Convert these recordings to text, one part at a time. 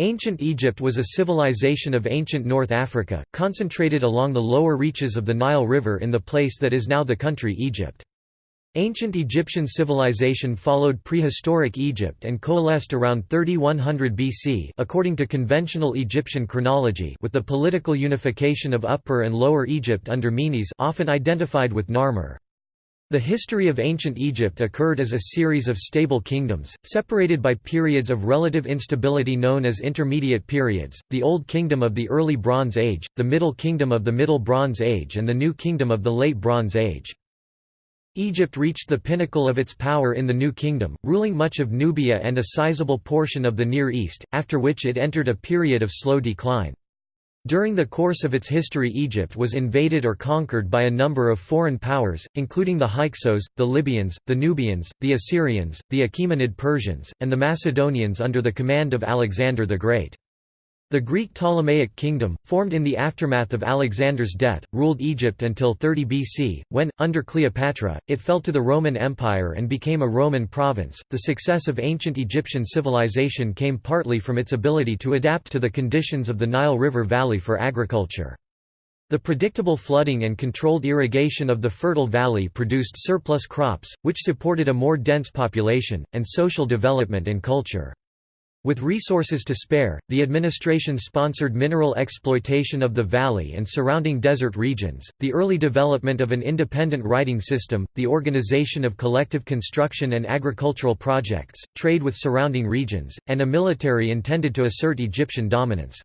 Ancient Egypt was a civilization of ancient North Africa, concentrated along the lower reaches of the Nile River in the place that is now the country Egypt. Ancient Egyptian civilization followed prehistoric Egypt and coalesced around 3100 BC according to conventional Egyptian chronology with the political unification of Upper and Lower Egypt under Menes often identified with Narmer. The history of ancient Egypt occurred as a series of stable kingdoms, separated by periods of relative instability known as intermediate periods, the Old Kingdom of the Early Bronze Age, the Middle Kingdom of the Middle Bronze Age and the New Kingdom of the Late Bronze Age. Egypt reached the pinnacle of its power in the New Kingdom, ruling much of Nubia and a sizable portion of the Near East, after which it entered a period of slow decline. During the course of its history Egypt was invaded or conquered by a number of foreign powers, including the Hyksos, the Libyans, the Nubians, the Assyrians, the Achaemenid Persians, and the Macedonians under the command of Alexander the Great. The Greek Ptolemaic kingdom, formed in the aftermath of Alexander's death, ruled Egypt until 30 BC, when, under Cleopatra, it fell to the Roman Empire and became a Roman province. The success of ancient Egyptian civilization came partly from its ability to adapt to the conditions of the Nile River Valley for agriculture. The predictable flooding and controlled irrigation of the fertile valley produced surplus crops, which supported a more dense population, and social development and culture. With resources to spare, the administration sponsored mineral exploitation of the valley and surrounding desert regions, the early development of an independent writing system, the organization of collective construction and agricultural projects, trade with surrounding regions, and a military intended to assert Egyptian dominance.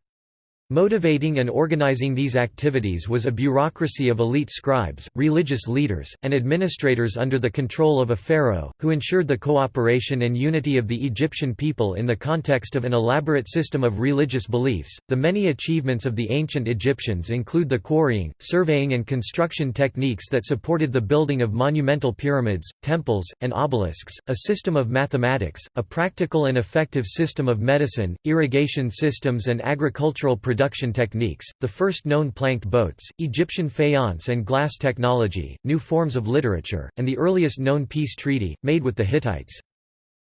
Motivating and organizing these activities was a bureaucracy of elite scribes, religious leaders, and administrators under the control of a pharaoh, who ensured the cooperation and unity of the Egyptian people in the context of an elaborate system of religious beliefs. The many achievements of the ancient Egyptians include the quarrying, surveying, and construction techniques that supported the building of monumental pyramids, temples, and obelisks, a system of mathematics, a practical and effective system of medicine, irrigation systems, and agricultural production production techniques, the first known planked boats, Egyptian faience and glass technology, new forms of literature, and the earliest known peace treaty, made with the Hittites.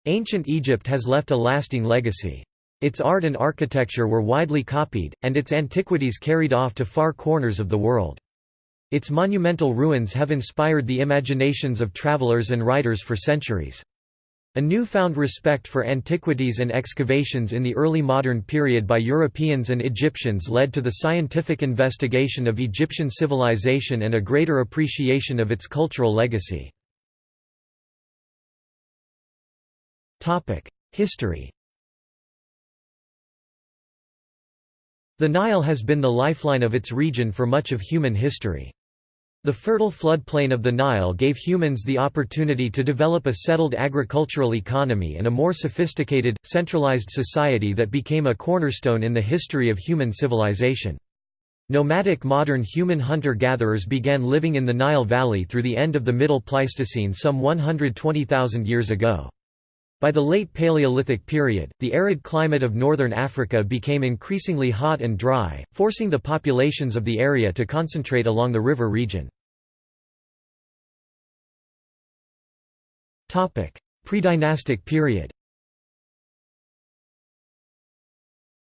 Ancient Egypt has left a lasting legacy. Its art and architecture were widely copied, and its antiquities carried off to far corners of the world. Its monumental ruins have inspired the imaginations of travelers and writers for centuries. A newfound respect for antiquities and excavations in the early modern period by Europeans and Egyptians led to the scientific investigation of Egyptian civilization and a greater appreciation of its cultural legacy. History The Nile has been the lifeline of its region for much of human history. The fertile floodplain of the Nile gave humans the opportunity to develop a settled agricultural economy and a more sophisticated, centralized society that became a cornerstone in the history of human civilization. Nomadic modern human hunter-gatherers began living in the Nile Valley through the end of the Middle Pleistocene some 120,000 years ago. By the late Paleolithic period, the arid climate of northern Africa became increasingly hot and dry, forcing the populations of the area to concentrate along the river region. Predynastic period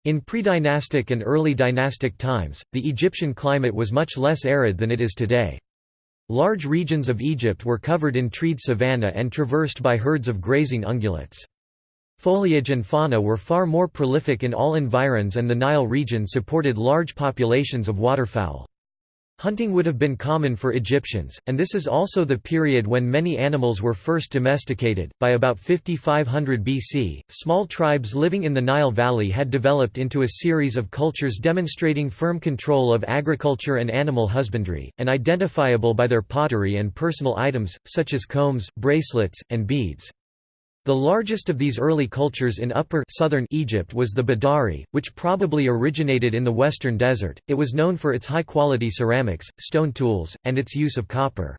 In predynastic and early dynastic times, the Egyptian climate was much less arid than it is today. Large regions of Egypt were covered in treed savanna and traversed by herds of grazing ungulates. Foliage and fauna were far more prolific in all environs and the Nile region supported large populations of waterfowl. Hunting would have been common for Egyptians, and this is also the period when many animals were first domesticated. By about 5500 BC, small tribes living in the Nile Valley had developed into a series of cultures demonstrating firm control of agriculture and animal husbandry, and identifiable by their pottery and personal items, such as combs, bracelets, and beads. The largest of these early cultures in upper southern Egypt was the Badari, which probably originated in the western desert. It was known for its high-quality ceramics, stone tools, and its use of copper.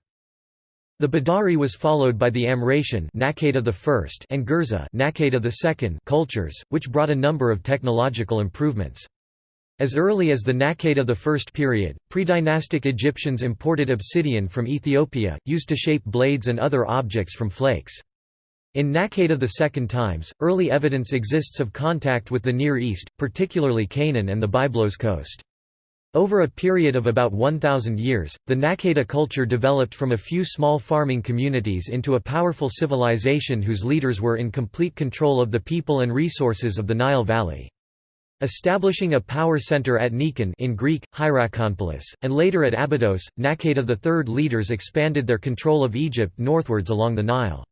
The Badari was followed by the Amratian I and Gerza II cultures, which brought a number of technological improvements. As early as the Naqada I period, pre-dynastic Egyptians imported obsidian from Ethiopia, used to shape blades and other objects from flakes. In the Second Times, early evidence exists of contact with the Near East, particularly Canaan and the Byblos coast. Over a period of about 1,000 years, the Naqada culture developed from a few small farming communities into a powerful civilization whose leaders were in complete control of the people and resources of the Nile Valley. Establishing a power center at Nekhen in Greek, Hierakonpolis, and later at Abydos, Naqada III leaders expanded their control of Egypt northwards along the Nile.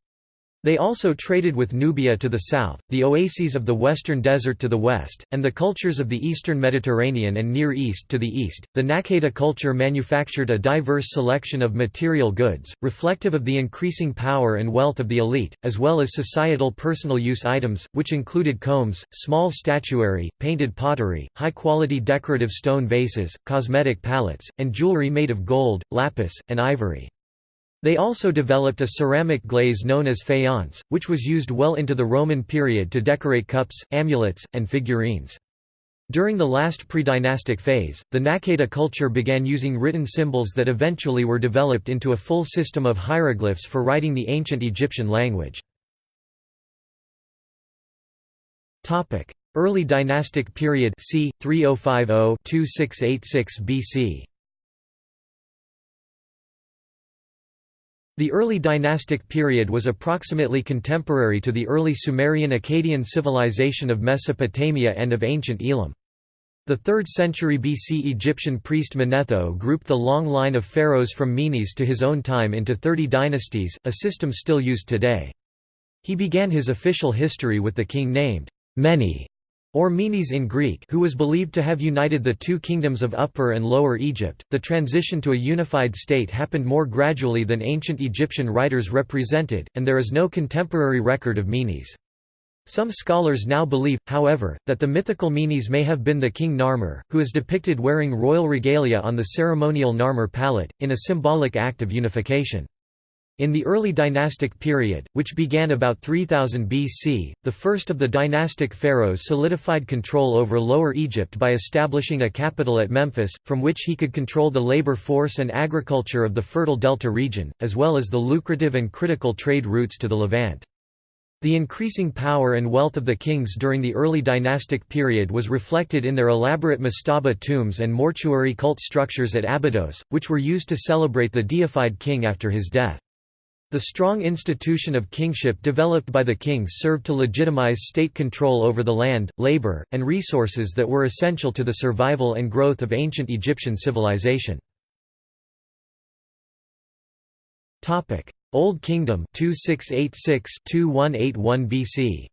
They also traded with Nubia to the south, the oases of the Western Desert to the west, and the cultures of the Eastern Mediterranean and Near East to the east. The Naqada culture manufactured a diverse selection of material goods, reflective of the increasing power and wealth of the elite, as well as societal personal use items, which included combs, small statuary, painted pottery, high quality decorative stone vases, cosmetic palettes, and jewelry made of gold, lapis, and ivory. They also developed a ceramic glaze known as faience, which was used well into the Roman period to decorate cups, amulets, and figurines. During the last pre-dynastic phase, the Naqada culture began using written symbols that eventually were developed into a full system of hieroglyphs for writing the ancient Egyptian language. Early dynastic period c. 3050-2686 BC The early dynastic period was approximately contemporary to the early Sumerian-Akkadian civilization of Mesopotamia and of ancient Elam. The 3rd century BC Egyptian priest Manetho grouped the long line of pharaohs from Menes to his own time into 30 dynasties, a system still used today. He began his official history with the king named Mene or Menes in Greek who was believed to have united the two kingdoms of Upper and Lower Egypt. The transition to a unified state happened more gradually than ancient Egyptian writers represented, and there is no contemporary record of Menes. Some scholars now believe, however, that the mythical Menes may have been the king Narmer, who is depicted wearing royal regalia on the ceremonial Narmer palette, in a symbolic act of unification. In the early dynastic period, which began about 3000 BC, the first of the dynastic pharaohs solidified control over Lower Egypt by establishing a capital at Memphis, from which he could control the labor force and agriculture of the fertile delta region, as well as the lucrative and critical trade routes to the Levant. The increasing power and wealth of the kings during the early dynastic period was reflected in their elaborate mastaba tombs and mortuary cult structures at Abydos, which were used to celebrate the deified king after his death. The strong institution of kingship developed by the kings served to legitimize state control over the land, labor, and resources that were essential to the survival and growth of ancient Egyptian civilization. Old Kingdom 2686-2181 BC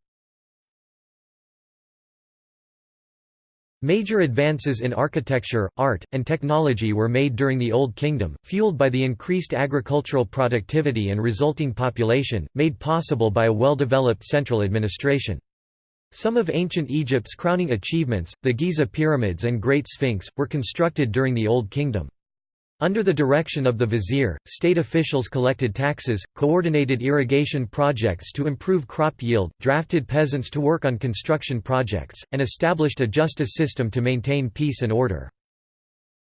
Major advances in architecture, art, and technology were made during the Old Kingdom, fueled by the increased agricultural productivity and resulting population, made possible by a well-developed central administration. Some of ancient Egypt's crowning achievements, the Giza pyramids and Great Sphinx, were constructed during the Old Kingdom. Under the direction of the vizier, state officials collected taxes, coordinated irrigation projects to improve crop yield, drafted peasants to work on construction projects, and established a justice system to maintain peace and order.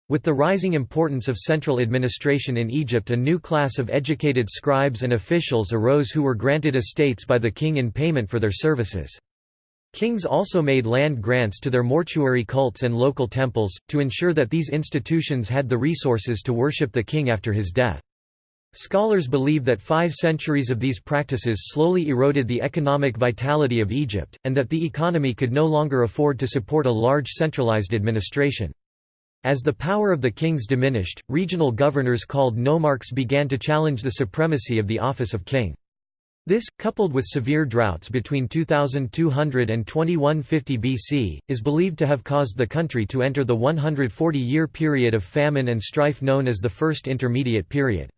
With the rising importance of central administration in Egypt a new class of educated scribes and officials arose who were granted estates by the king in payment for their services. Kings also made land grants to their mortuary cults and local temples, to ensure that these institutions had the resources to worship the king after his death. Scholars believe that five centuries of these practices slowly eroded the economic vitality of Egypt, and that the economy could no longer afford to support a large centralized administration. As the power of the kings diminished, regional governors called nomarchs began to challenge the supremacy of the office of king. This, coupled with severe droughts between 2200 and 2150 BC, is believed to have caused the country to enter the 140-year period of famine and strife known as the First Intermediate Period.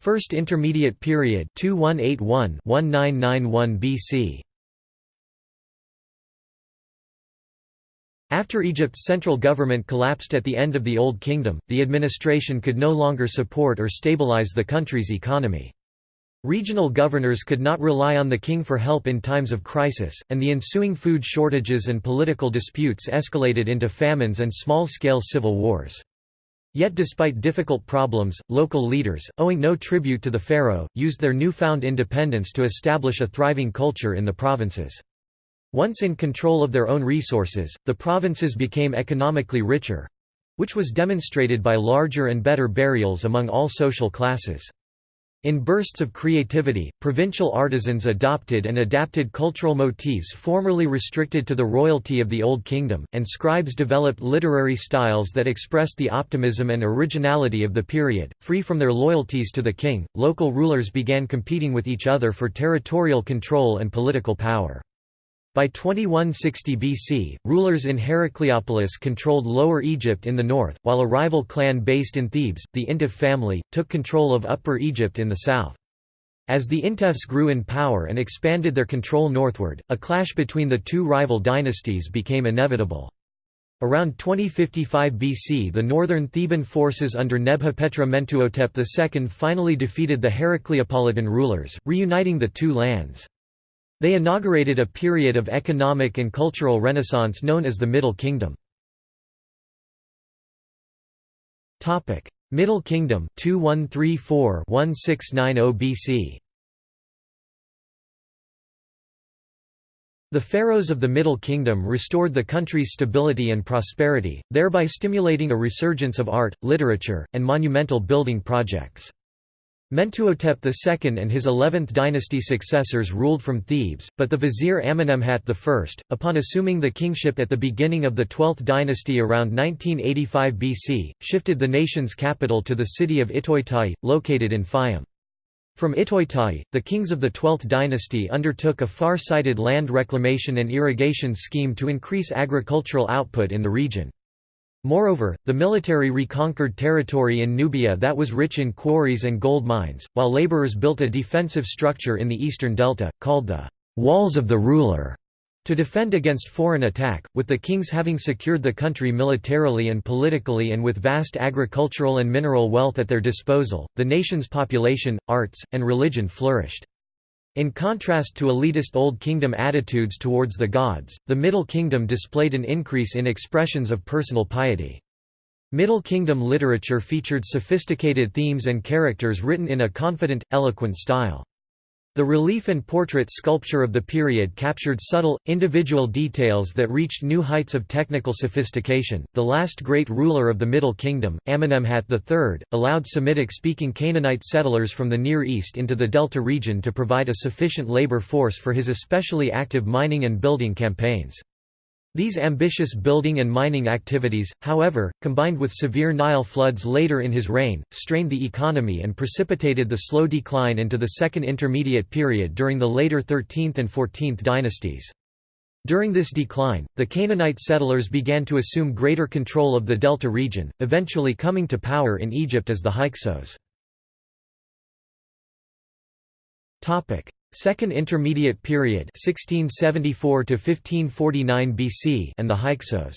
First Intermediate Period 2181-1991 BC After Egypt's central government collapsed at the end of the Old Kingdom, the administration could no longer support or stabilize the country's economy. Regional governors could not rely on the king for help in times of crisis, and the ensuing food shortages and political disputes escalated into famines and small-scale civil wars. Yet despite difficult problems, local leaders, owing no tribute to the pharaoh, used their newfound independence to establish a thriving culture in the provinces. Once in control of their own resources, the provinces became economically richer—which was demonstrated by larger and better burials among all social classes. In bursts of creativity, provincial artisans adopted and adapted cultural motifs formerly restricted to the royalty of the Old Kingdom, and scribes developed literary styles that expressed the optimism and originality of the period. Free from their loyalties to the king, local rulers began competing with each other for territorial control and political power. By 2160 BC, rulers in Heracleopolis controlled Lower Egypt in the north, while a rival clan based in Thebes, the Intef family, took control of Upper Egypt in the south. As the Intefs grew in power and expanded their control northward, a clash between the two rival dynasties became inevitable. Around 2055 BC the northern Theban forces under Nebhapetra Mentuhotep II finally defeated the Heracleopolitan rulers, reuniting the two lands. They inaugurated a period of economic and cultural renaissance known as the Middle Kingdom. Middle Kingdom 2134-1690 BC The pharaohs of the Middle Kingdom restored the country's stability and prosperity, thereby stimulating a resurgence of art, literature, and monumental building projects. Mentuhotep II and his 11th dynasty successors ruled from Thebes, but the vizier Amenemhat I, upon assuming the kingship at the beginning of the 12th dynasty around 1985 BC, shifted the nation's capital to the city of Itjtawy, located in Fayum. From Itjtawy, the kings of the 12th dynasty undertook a far-sighted land reclamation and irrigation scheme to increase agricultural output in the region. Moreover, the military reconquered territory in Nubia that was rich in quarries and gold mines, while laborers built a defensive structure in the eastern delta, called the «Walls of the Ruler», to defend against foreign attack, with the kings having secured the country militarily and politically and with vast agricultural and mineral wealth at their disposal, the nation's population, arts, and religion flourished. In contrast to elitist Old Kingdom attitudes towards the gods, the Middle Kingdom displayed an increase in expressions of personal piety. Middle Kingdom literature featured sophisticated themes and characters written in a confident, eloquent style. The relief and portrait sculpture of the period captured subtle, individual details that reached new heights of technical sophistication. The last great ruler of the Middle Kingdom, Amenemhat III, allowed Semitic speaking Canaanite settlers from the Near East into the Delta region to provide a sufficient labor force for his especially active mining and building campaigns. These ambitious building and mining activities, however, combined with severe Nile floods later in his reign, strained the economy and precipitated the slow decline into the Second Intermediate Period during the later 13th and 14th dynasties. During this decline, the Canaanite settlers began to assume greater control of the Delta region, eventually coming to power in Egypt as the Hyksos. Second Intermediate Period 1674 to 1549 BC and the Hyksos.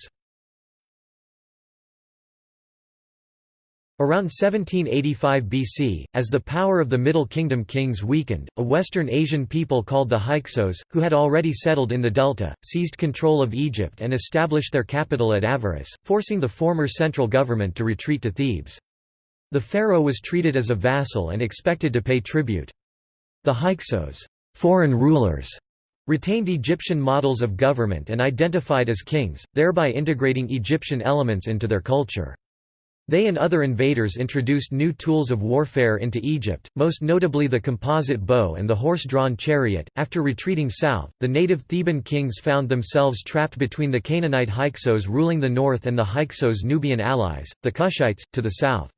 Around 1785 BC, as the power of the Middle Kingdom kings weakened, a Western Asian people called the Hyksos, who had already settled in the Delta, seized control of Egypt and established their capital at Avaris, forcing the former central government to retreat to Thebes. The pharaoh was treated as a vassal and expected to pay tribute. The Hyksos foreign rulers retained Egyptian models of government and identified as kings, thereby integrating Egyptian elements into their culture. They and other invaders introduced new tools of warfare into Egypt, most notably the composite bow and the horse-drawn chariot. After retreating south, the native Theban kings found themselves trapped between the Canaanite Hyksos ruling the north and the Hyksos Nubian allies, the Kushites, to the south.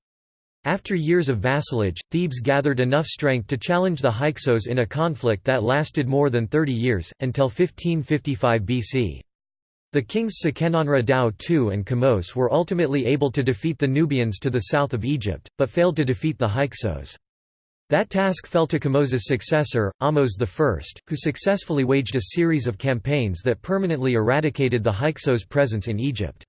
After years of vassalage, Thebes gathered enough strength to challenge the Hyksos in a conflict that lasted more than 30 years, until 1555 BC. The kings Seqenenre Tao II and Kamose were ultimately able to defeat the Nubians to the south of Egypt, but failed to defeat the Hyksos. That task fell to Kamose's successor, Ahmose I, who successfully waged a series of campaigns that permanently eradicated the Hyksos' presence in Egypt.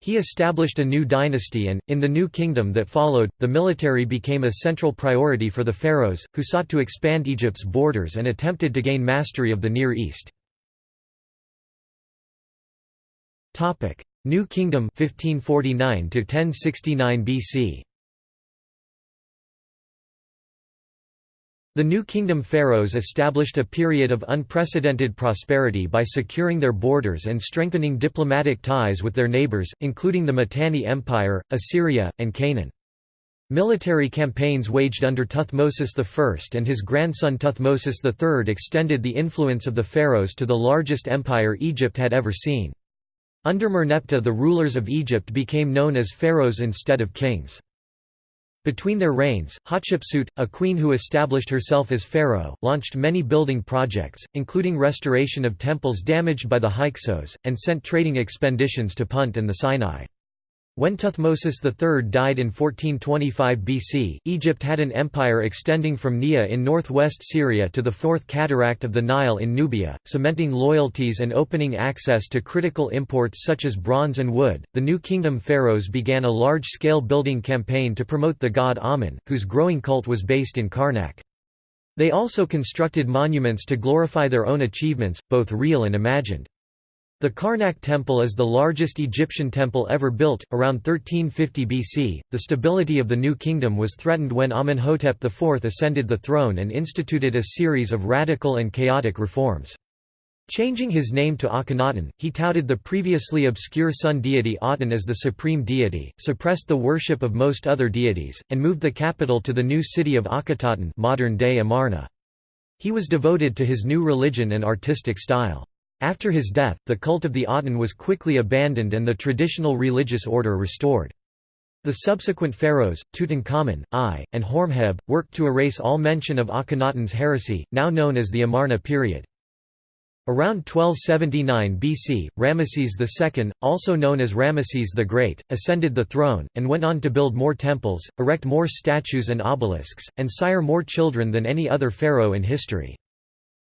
He established a new dynasty and, in the new kingdom that followed, the military became a central priority for the pharaohs, who sought to expand Egypt's borders and attempted to gain mastery of the Near East. New Kingdom 1549 to 1069 BC The New Kingdom pharaohs established a period of unprecedented prosperity by securing their borders and strengthening diplomatic ties with their neighbors, including the Mitanni Empire, Assyria, and Canaan. Military campaigns waged under Tuthmosis I and his grandson Tuthmosis III extended the influence of the pharaohs to the largest empire Egypt had ever seen. Under Merneptah the rulers of Egypt became known as pharaohs instead of kings. Between their reigns, Hatshepsut, a queen who established herself as pharaoh, launched many building projects, including restoration of temples damaged by the Hyksos, and sent trading expeditions to Punt and the Sinai. When Tuthmosis III died in 1425 BC, Egypt had an empire extending from Niya in northwest Syria to the Fourth Cataract of the Nile in Nubia, cementing loyalties and opening access to critical imports such as bronze and wood. The New Kingdom pharaohs began a large scale building campaign to promote the god Amun, whose growing cult was based in Karnak. They also constructed monuments to glorify their own achievements, both real and imagined. The Karnak Temple is the largest Egyptian temple ever built. Around 1350 BC, the stability of the New Kingdom was threatened when Amenhotep IV ascended the throne and instituted a series of radical and chaotic reforms. Changing his name to Akhenaten, he touted the previously obscure sun deity Aten as the supreme deity, suppressed the worship of most other deities, and moved the capital to the new city of Akhetaten modern-day Amarna. He was devoted to his new religion and artistic style. After his death, the cult of the Aten was quickly abandoned and the traditional religious order restored. The subsequent pharaohs, Tutankhamun, Ay, and Horemheb, worked to erase all mention of Akhenaten's heresy, now known as the Amarna period. Around 1279 BC, Ramesses II, also known as Ramesses the Great, ascended the throne, and went on to build more temples, erect more statues and obelisks, and sire more children than any other pharaoh in history.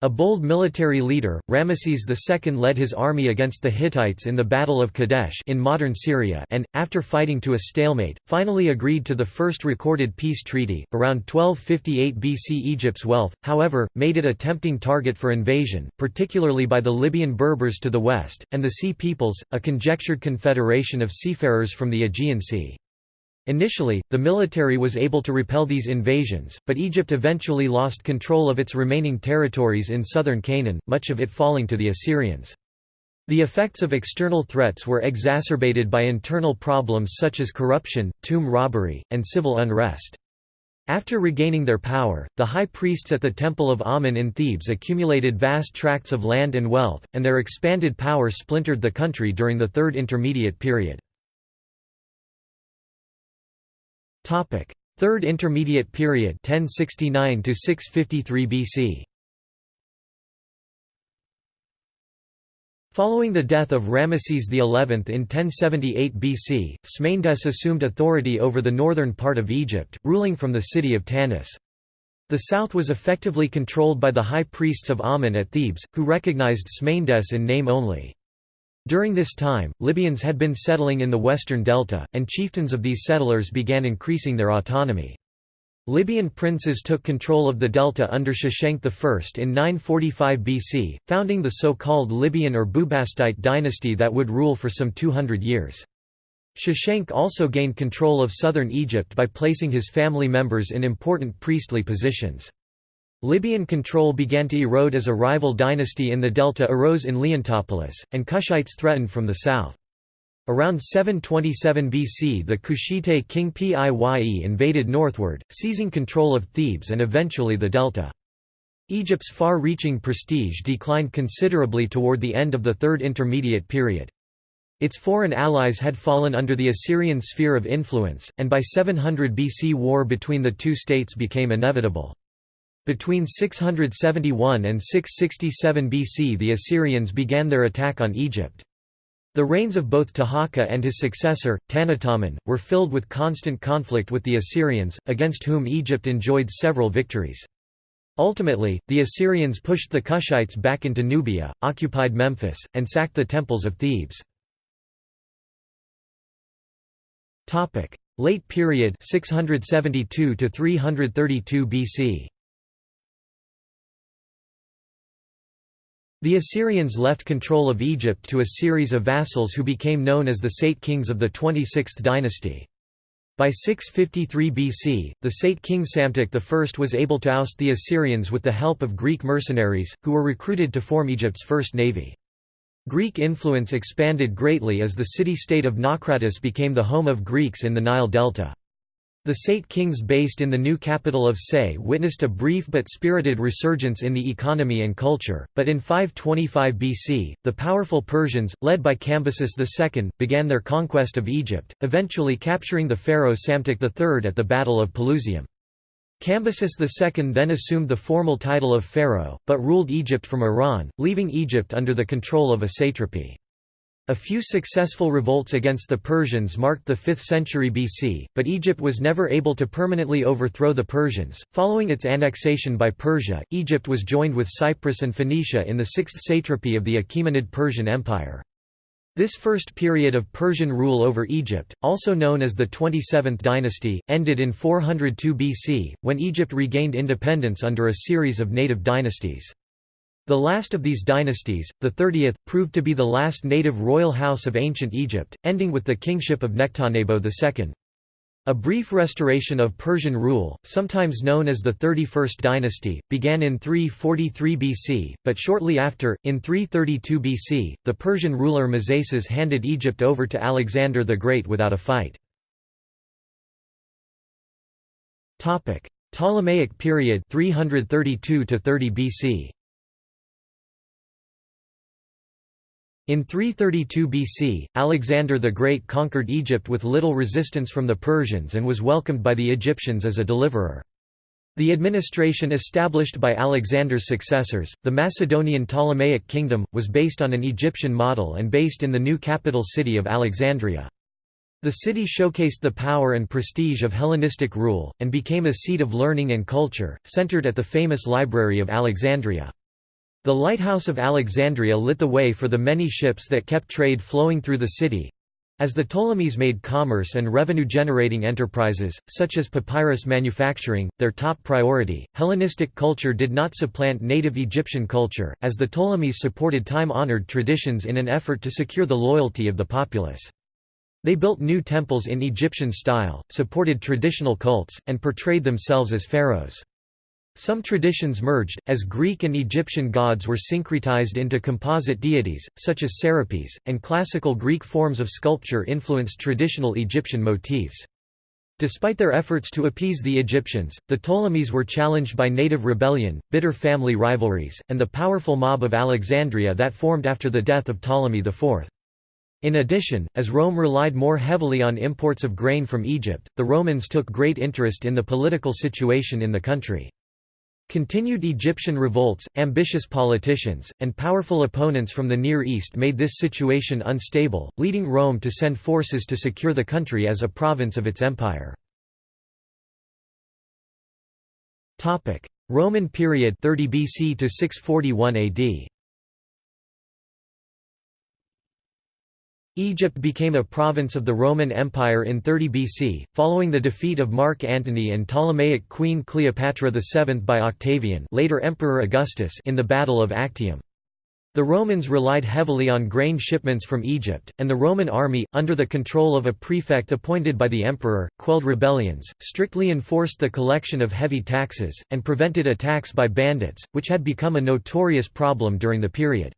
A bold military leader, Ramesses II led his army against the Hittites in the Battle of Kadesh in modern Syria and, after fighting to a stalemate, finally agreed to the first recorded peace treaty. Around 1258 BC Egypt's wealth, however, made it a tempting target for invasion, particularly by the Libyan Berbers to the west, and the Sea Peoples, a conjectured confederation of seafarers from the Aegean Sea. Initially, the military was able to repel these invasions, but Egypt eventually lost control of its remaining territories in southern Canaan, much of it falling to the Assyrians. The effects of external threats were exacerbated by internal problems such as corruption, tomb robbery, and civil unrest. After regaining their power, the high priests at the Temple of Amun in Thebes accumulated vast tracts of land and wealth, and their expanded power splintered the country during the Third Intermediate Period. Topic: Third Intermediate Period 1069 to 653 BC. Following the death of Ramesses XI in 1078 BC, Smendes assumed authority over the northern part of Egypt, ruling from the city of Tanis. The south was effectively controlled by the high priests of Amun at Thebes, who recognized Smendes in name only. During this time, Libyans had been settling in the western delta, and chieftains of these settlers began increasing their autonomy. Libyan princes took control of the delta under Shoshenq I in 945 BC, founding the so-called Libyan or Bubastite dynasty that would rule for some 200 years. Shoshenq also gained control of southern Egypt by placing his family members in important priestly positions. Libyan control began to erode as a rival dynasty in the delta arose in Leontopolis, and Kushites threatened from the south. Around 727 BC the Kushite king Piye invaded northward, seizing control of Thebes and eventually the delta. Egypt's far-reaching prestige declined considerably toward the end of the Third Intermediate Period. Its foreign allies had fallen under the Assyrian sphere of influence, and by 700 BC war between the two states became inevitable. Between 671 and 667 BC the Assyrians began their attack on Egypt. The reigns of both Taharqa and his successor, Tanutamun, were filled with constant conflict with the Assyrians, against whom Egypt enjoyed several victories. Ultimately, the Assyrians pushed the Kushites back into Nubia, occupied Memphis, and sacked the temples of Thebes. Late period 672 to 332 BC The Assyrians left control of Egypt to a series of vassals who became known as the Saite kings of the 26th dynasty. By 653 BC, the Saite king Psamtik I was able to oust the Assyrians with the help of Greek mercenaries, who were recruited to form Egypt's first navy. Greek influence expanded greatly as the city-state of Naucratis became the home of Greeks in the Nile Delta. The Saite kings based in the new capital of Sais witnessed a brief but spirited resurgence in the economy and culture, but in 525 BC, the powerful Persians, led by Cambyses II, began their conquest of Egypt, eventually capturing the pharaoh Psamtik III at the Battle of Pelusium. Cambyses II then assumed the formal title of pharaoh, but ruled Egypt from Iran, leaving Egypt under the control of a satrapy. A few successful revolts against the Persians marked the 5th century BC, but Egypt was never able to permanently overthrow the Persians. Following its annexation by Persia, Egypt was joined with Cyprus and Phoenicia in the 6th satrapy of the Achaemenid Persian Empire. This first period of Persian rule over Egypt, also known as the 27th dynasty, ended in 402 BC, when Egypt regained independence under a series of native dynasties. The last of these dynasties, the 30th, proved to be the last native royal house of ancient Egypt, ending with the kingship of Nectanebo II. A brief restoration of Persian rule, sometimes known as the 31st dynasty, began in 343 BC, but shortly after, in 332 BC, the Persian ruler Mazaces handed Egypt over to Alexander the Great without a fight. Ptolemaic period 332 to 30 BC In 332 BC, Alexander the Great conquered Egypt with little resistance from the Persians and was welcomed by the Egyptians as a deliverer. The administration established by Alexander's successors, the Macedonian Ptolemaic kingdom, was based on an Egyptian model and based in the new capital city of Alexandria. The city showcased the power and prestige of Hellenistic rule, and became a seat of learning and culture, centered at the famous Library of Alexandria. The lighthouse of Alexandria lit the way for the many ships that kept trade flowing through the city. As the Ptolemies made commerce and revenue-generating enterprises, such as papyrus manufacturing, their top priority, Hellenistic culture did not supplant native Egyptian culture, as the Ptolemies supported time-honored traditions in an effort to secure the loyalty of the populace. They built new temples in Egyptian style, supported traditional cults, and portrayed themselves as pharaohs. Some traditions merged, as Greek and Egyptian gods were syncretized into composite deities, such as Serapis, and classical Greek forms of sculpture influenced traditional Egyptian motifs. Despite their efforts to appease the Egyptians, the Ptolemies were challenged by native rebellion, bitter family rivalries, and the powerful mob of Alexandria that formed after the death of Ptolemy IV. In addition, as Rome relied more heavily on imports of grain from Egypt, the Romans took great interest in the political situation in the country. Continued Egyptian revolts, ambitious politicians, and powerful opponents from the Near East made this situation unstable, leading Rome to send forces to secure the country as a province of its empire. Roman period 30 BC to 641 AD Egypt became a province of the Roman Empire in 30 BC, following the defeat of Mark Antony and Ptolemaic Queen Cleopatra VII by Octavian later Emperor Augustus in the Battle of Actium. The Romans relied heavily on grain shipments from Egypt, and the Roman army, under the control of a prefect appointed by the emperor, quelled rebellions, strictly enforced the collection of heavy taxes, and prevented attacks by bandits, which had become a notorious problem during the period.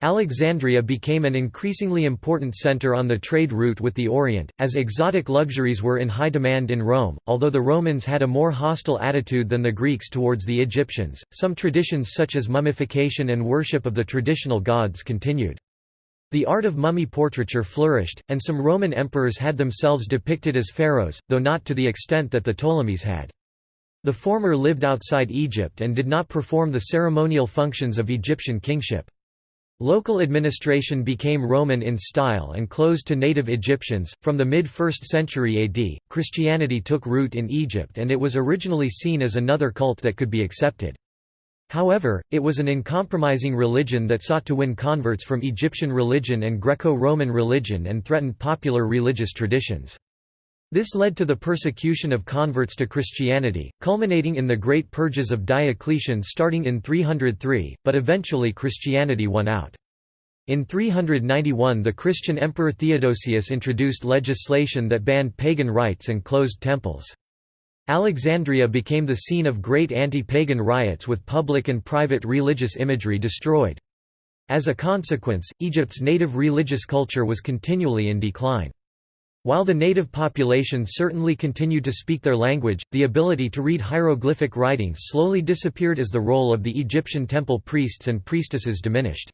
Alexandria became an increasingly important center on the trade route with the Orient, as exotic luxuries were in high demand in Rome. Although the Romans had a more hostile attitude than the Greeks towards the Egyptians, some traditions such as mummification and worship of the traditional gods continued. The art of mummy portraiture flourished, and some Roman emperors had themselves depicted as pharaohs, though not to the extent that the Ptolemies had. The former lived outside Egypt and did not perform the ceremonial functions of Egyptian kingship. Local administration became Roman in style and closed to native Egyptians. From the mid 1st century AD, Christianity took root in Egypt and it was originally seen as another cult that could be accepted. However, it was an uncompromising religion that sought to win converts from Egyptian religion and Greco-Roman religion and threatened popular religious traditions. This led to the persecution of converts to Christianity, culminating in the Great Purges of Diocletian starting in 303, but eventually Christianity won out. In 391 the Christian Emperor Theodosius introduced legislation that banned pagan rites and closed temples. Alexandria became the scene of great anti-pagan riots with public and private religious imagery destroyed. As a consequence, Egypt's native religious culture was continually in decline. While the native population certainly continued to speak their language, the ability to read hieroglyphic writing slowly disappeared as the role of the Egyptian temple priests and priestesses diminished.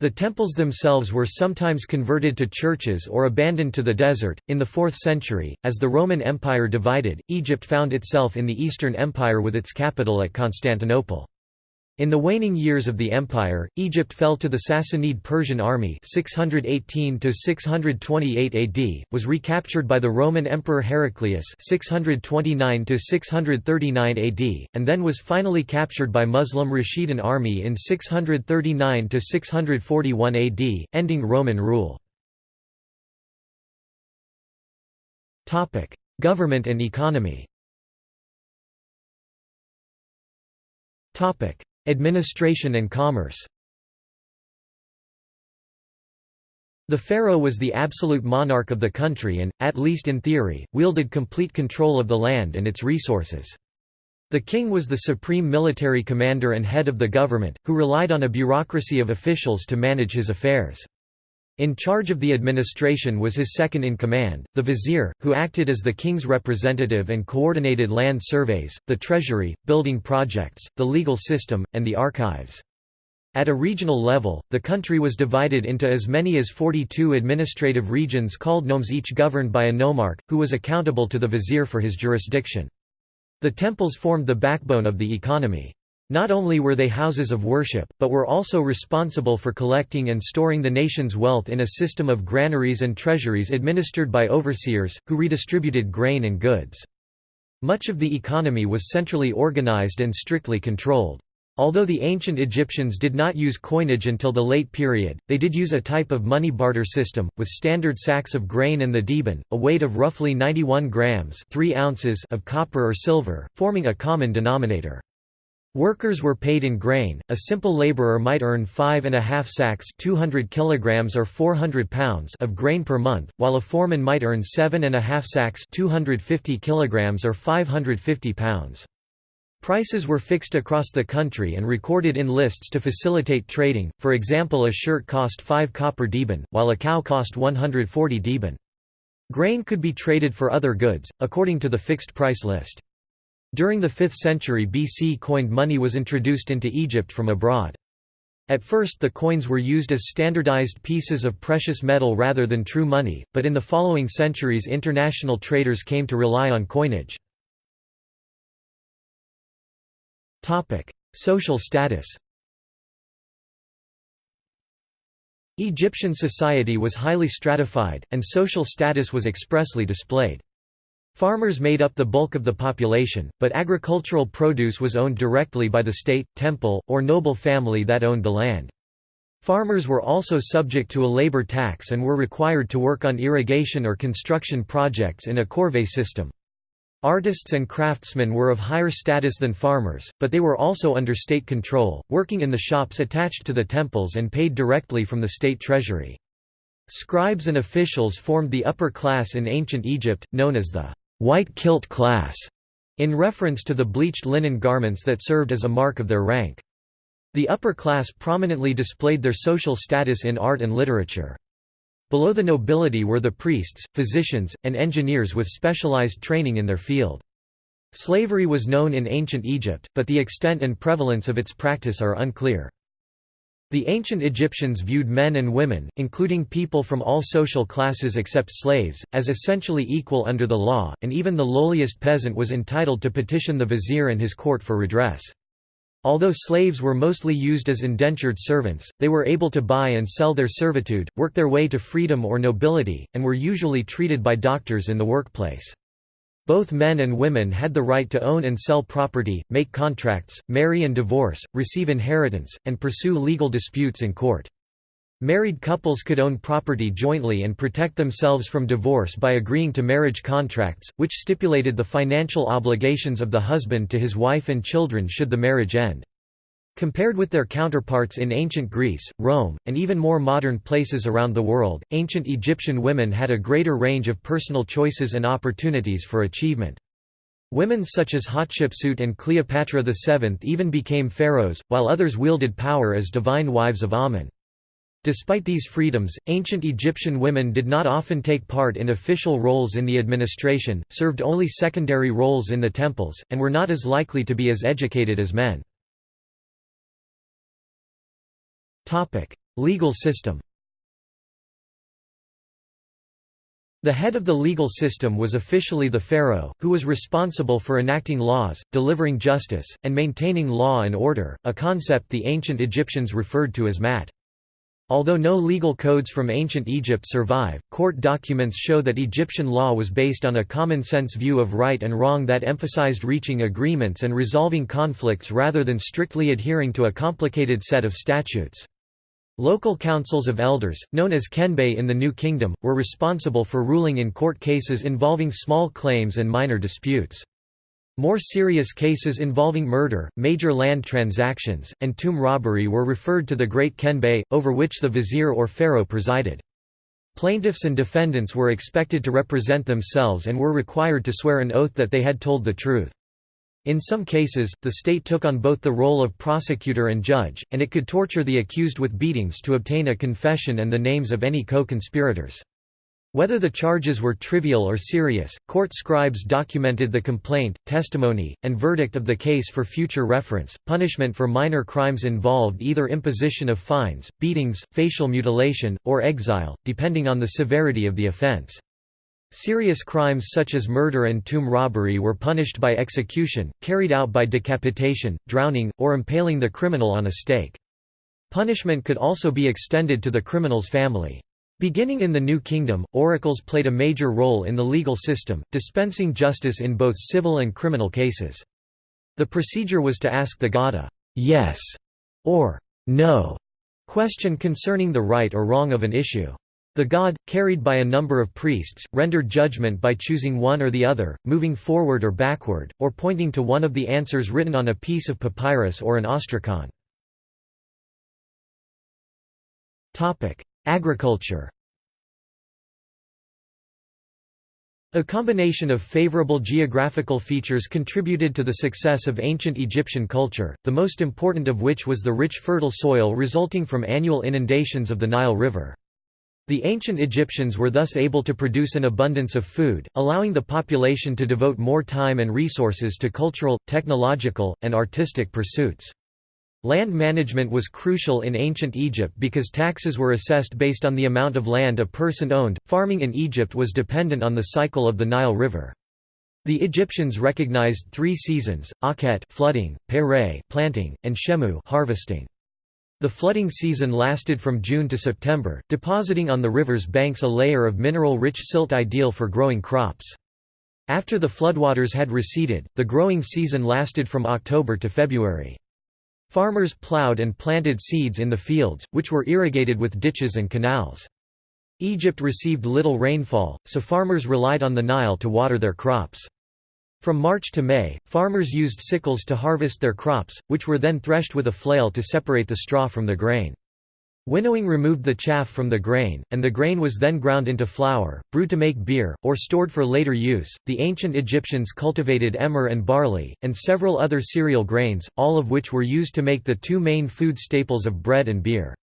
The temples themselves were sometimes converted to churches or abandoned to the desert. In the 4th century, as the Roman Empire divided, Egypt found itself in the Eastern Empire with its capital at Constantinople. In the waning years of the empire, Egypt fell to the Sassanid Persian army 618 628 AD, was recaptured by the Roman Emperor Heraclius 629 639 AD, and then was finally captured by Muslim Rashidun army in 639 641 AD, ending Roman rule. Government and economy Administration and commerce The pharaoh was the absolute monarch of the country and, at least in theory, wielded complete control of the land and its resources. The king was the supreme military commander and head of the government, who relied on a bureaucracy of officials to manage his affairs. In charge of the administration was his second-in-command, the vizier, who acted as the king's representative and coordinated land surveys, the treasury, building projects, the legal system, and the archives. At a regional level, the country was divided into as many as 42 administrative regions called nomes each governed by a nomarch, who was accountable to the vizier for his jurisdiction. The temples formed the backbone of the economy. Not only were they houses of worship, but were also responsible for collecting and storing the nation's wealth in a system of granaries and treasuries administered by overseers, who redistributed grain and goods. Much of the economy was centrally organized and strictly controlled. Although the ancient Egyptians did not use coinage until the late period, they did use a type of money barter system, with standard sacks of grain and the deben, a weight of roughly 91 grams 3 ounces of copper or silver, forming a common denominator. Workers were paid in grain. A simple laborer might earn five and a half sacks (200 kilograms or 400 pounds) of grain per month, while a foreman might earn seven and a half sacks (250 kilograms or 550 pounds). Prices were fixed across the country and recorded in lists to facilitate trading. For example, a shirt cost 5 copper deben, while a cow cost 140 deben. Grain could be traded for other goods, according to the fixed price list. During the 5th century BC coined money was introduced into Egypt from abroad. At first the coins were used as standardized pieces of precious metal rather than true money, but in the following centuries international traders came to rely on coinage. Social status Egyptian society was highly stratified, and social status was expressly displayed. Farmers made up the bulk of the population, but agricultural produce was owned directly by the state, temple, or noble family that owned the land. Farmers were also subject to a labor tax and were required to work on irrigation or construction projects in a corvée system. Artists and craftsmen were of higher status than farmers, but they were also under state control, working in the shops attached to the temples and paid directly from the state treasury. Scribes and officials formed the upper class in ancient Egypt, known as the white kilt class, in reference to the bleached linen garments that served as a mark of their rank. The upper class prominently displayed their social status in art and literature. Below the nobility were the priests, physicians, and engineers with specialized training in their field. Slavery was known in ancient Egypt, but the extent and prevalence of its practice are unclear. The ancient Egyptians viewed men and women, including people from all social classes except slaves, as essentially equal under the law, and even the lowliest peasant was entitled to petition the vizier and his court for redress. Although slaves were mostly used as indentured servants, they were able to buy and sell their servitude, work their way to freedom or nobility, and were usually treated by doctors in the workplace. Both men and women had the right to own and sell property, make contracts, marry and divorce, receive inheritance, and pursue legal disputes in court. Married couples could own property jointly and protect themselves from divorce by agreeing to marriage contracts, which stipulated the financial obligations of the husband to his wife and children should the marriage end. Compared with their counterparts in ancient Greece, Rome, and even more modern places around the world, ancient Egyptian women had a greater range of personal choices and opportunities for achievement. Women such as Hatshepsut and Cleopatra VII even became pharaohs, while others wielded power as divine wives of Amun. Despite these freedoms, ancient Egyptian women did not often take part in official roles in the administration, served only secondary roles in the temples, and were not as likely to be as educated as men. Legal system The head of the legal system was officially the pharaoh, who was responsible for enacting laws, delivering justice, and maintaining law and order, a concept the ancient Egyptians referred to as Ma'at. Although no legal codes from ancient Egypt survive, court documents show that Egyptian law was based on a common-sense view of right and wrong that emphasized reaching agreements and resolving conflicts rather than strictly adhering to a complicated set of statutes. Local councils of elders, known as kenbet in the New Kingdom, were responsible for ruling in court cases involving small claims and minor disputes. More serious cases involving murder, major land transactions, and tomb robbery were referred to the Great Kenbet, over which the vizier or pharaoh presided. Plaintiffs and defendants were expected to represent themselves and were required to swear an oath that they had told the truth. In some cases, the state took on both the role of prosecutor and judge, and it could torture the accused with beatings to obtain a confession and the names of any co-conspirators. Whether the charges were trivial or serious, court scribes documented the complaint, testimony, and verdict of the case for future reference. Punishment for minor crimes involved either imposition of fines, beatings, facial mutilation, or exile, depending on the severity of the offense. Serious crimes such as murder and tomb robbery were punished by execution, carried out by decapitation, drowning, or impaling the criminal on a stake. Punishment could also be extended to the criminal's family. Beginning in the New Kingdom, oracles played a major role in the legal system, dispensing justice in both civil and criminal cases. The procedure was to ask the god a «yes» or «no» question concerning the right or wrong of an issue. The god, carried by a number of priests, rendered judgment by choosing one or the other, moving forward or backward, or pointing to one of the answers written on a piece of papyrus or an ostracon. Agriculture A combination of favorable geographical features contributed to the success of ancient Egyptian culture, the most important of which was the rich fertile soil resulting from annual inundations of the Nile River. The ancient Egyptians were thus able to produce an abundance of food, allowing the population to devote more time and resources to cultural, technological, and artistic pursuits. Land management was crucial in ancient Egypt because taxes were assessed based on the amount of land a person owned. Farming in Egypt was dependent on the cycle of the Nile River. The Egyptians recognized three seasons: Akhet flooding, Peret planting, and Shemu harvesting. The flooding season lasted from June to September, depositing on the river's banks a layer of mineral-rich silt ideal for growing crops. After the floodwaters had receded, the growing season lasted from October to February. Farmers plowed and planted seeds in the fields, which were irrigated with ditches and canals. Egypt received little rainfall, so farmers relied on the Nile to water their crops. From March to May, farmers used sickles to harvest their crops, which were then threshed with a flail to separate the straw from the grain. Winnowing removed the chaff from the grain, and the grain was then ground into flour, brewed to make beer, or stored for later use. The ancient Egyptians cultivated emmer and barley, and several other cereal grains, all of which were used to make the two main food staples of bread and beer.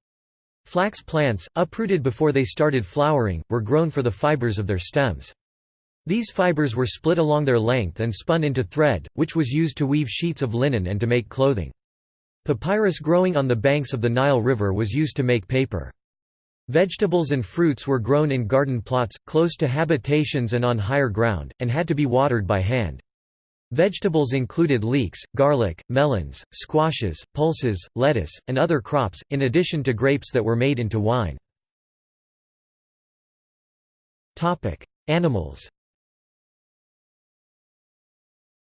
Flax plants, uprooted before they started flowering, were grown for the fibers of their stems. These fibers were split along their length and spun into thread, which was used to weave sheets of linen and to make clothing. Papyrus growing on the banks of the Nile River was used to make paper. Vegetables and fruits were grown in garden plots, close to habitations and on higher ground, and had to be watered by hand. Vegetables included leeks, garlic, melons, squashes, pulses, lettuce, and other crops, in addition to grapes that were made into wine. Animals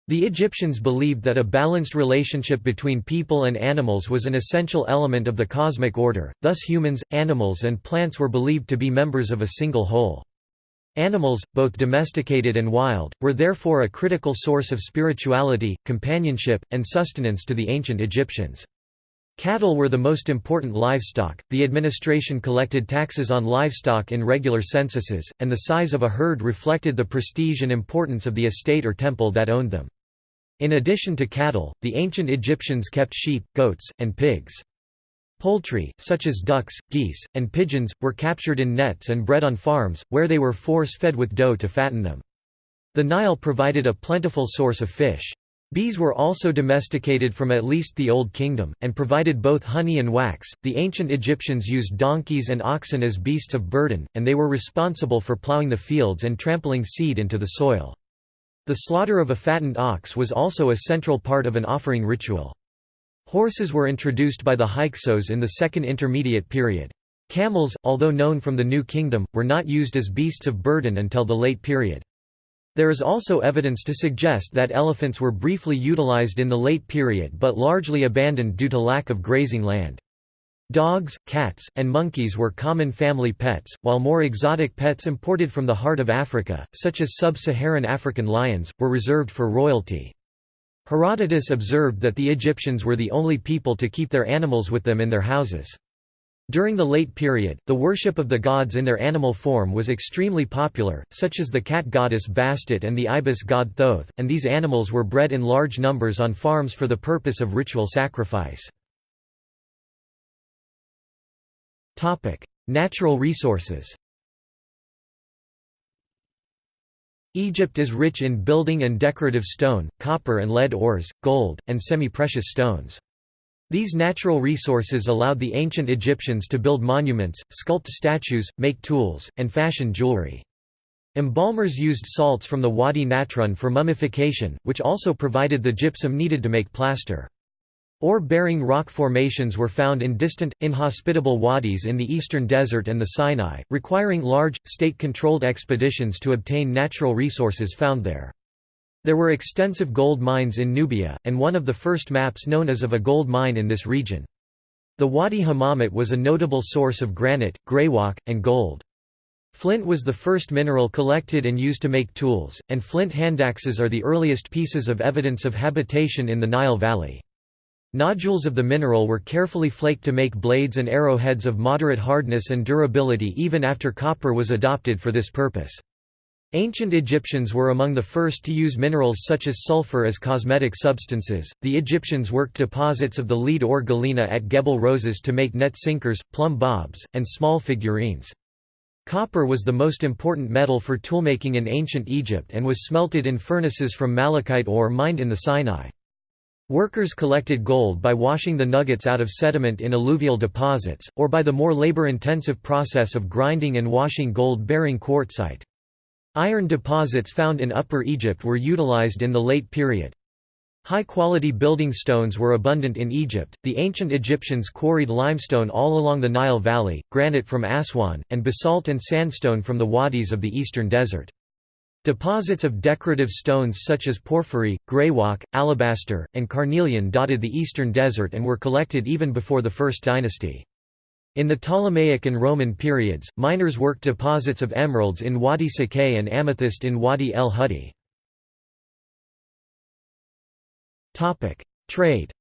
The Egyptians believed that a balanced relationship between people and animals was an essential element of the cosmic order, thus humans, animals and plants were believed to be members of a single whole. Animals, both domesticated and wild, were therefore a critical source of spirituality, companionship, and sustenance to the ancient Egyptians. Cattle were the most important livestock, the administration collected taxes on livestock in regular censuses, and the size of a herd reflected the prestige and importance of the estate or temple that owned them. In addition to cattle, the ancient Egyptians kept sheep, goats, and pigs. Poultry, such as ducks, geese, and pigeons, were captured in nets and bred on farms, where they were force-fed with dough to fatten them. The Nile provided a plentiful source of fish. Bees were also domesticated from at least the Old Kingdom, and provided both honey and wax. The ancient Egyptians used donkeys and oxen as beasts of burden, and they were responsible for plowing the fields and trampling seed into the soil. The slaughter of a fattened ox was also a central part of an offering ritual. Horses were introduced by the Hyksos in the Second Intermediate Period. Camels, although known from the New Kingdom, were not used as beasts of burden until the late period. There is also evidence to suggest that elephants were briefly utilized in the late period but largely abandoned due to lack of grazing land. Dogs, cats, and monkeys were common family pets, while more exotic pets imported from the heart of Africa, such as sub-Saharan African lions, were reserved for royalty. Herodotus observed that the Egyptians were the only people to keep their animals with them in their houses. During the late period, the worship of the gods in their animal form was extremely popular, such as the cat goddess Bastet and the ibis god Thoth, and these animals were bred in large numbers on farms for the purpose of ritual sacrifice. Natural resources Egypt is rich in building and decorative stone, copper and lead ores, gold, and semi-precious stones. These natural resources allowed the ancient Egyptians to build monuments, sculpt statues, make tools, and fashion jewelry. Embalmers used salts from the Wadi Natron for mummification, which also provided the gypsum needed to make plaster. Ore-bearing rock formations were found in distant, inhospitable wadis in the eastern desert and the Sinai, requiring large, state-controlled expeditions to obtain natural resources found there. There were extensive gold mines in Nubia, and one of the first maps known as of a gold mine in this region. The Wadi Hammamat was a notable source of granite, greywacke, and gold. Flint was the first mineral collected and used to make tools, and flint handaxes are the earliest pieces of evidence of habitation in the Nile Valley. Nodules of the mineral were carefully flaked to make blades and arrowheads of moderate hardness and durability even after copper was adopted for this purpose. Ancient Egyptians were among the first to use minerals such as sulfur as cosmetic substances. The Egyptians worked deposits of the lead ore galena at Gebel Rosas to make net sinkers, plumb bobs, and small figurines. Copper was the most important metal for toolmaking in ancient Egypt and was smelted in furnaces from malachite ore mined in the Sinai. Workers collected gold by washing the nuggets out of sediment in alluvial deposits, or by the more labor-intensive process of grinding and washing gold-bearing quartzite. Iron deposits found in Upper Egypt were utilized in the late period. High-quality building stones were abundant in Egypt. The ancient Egyptians quarried limestone all along the Nile Valley, granite from Aswan, and basalt and sandstone from the wadis of the eastern desert. Deposits of decorative stones such as porphyry, greywacke, alabaster, and carnelian dotted the eastern desert and were collected even before the First Dynasty. In the Ptolemaic and Roman periods, miners worked deposits of emeralds in Wadi Sikait and amethyst in Wadi el Hudi. Trade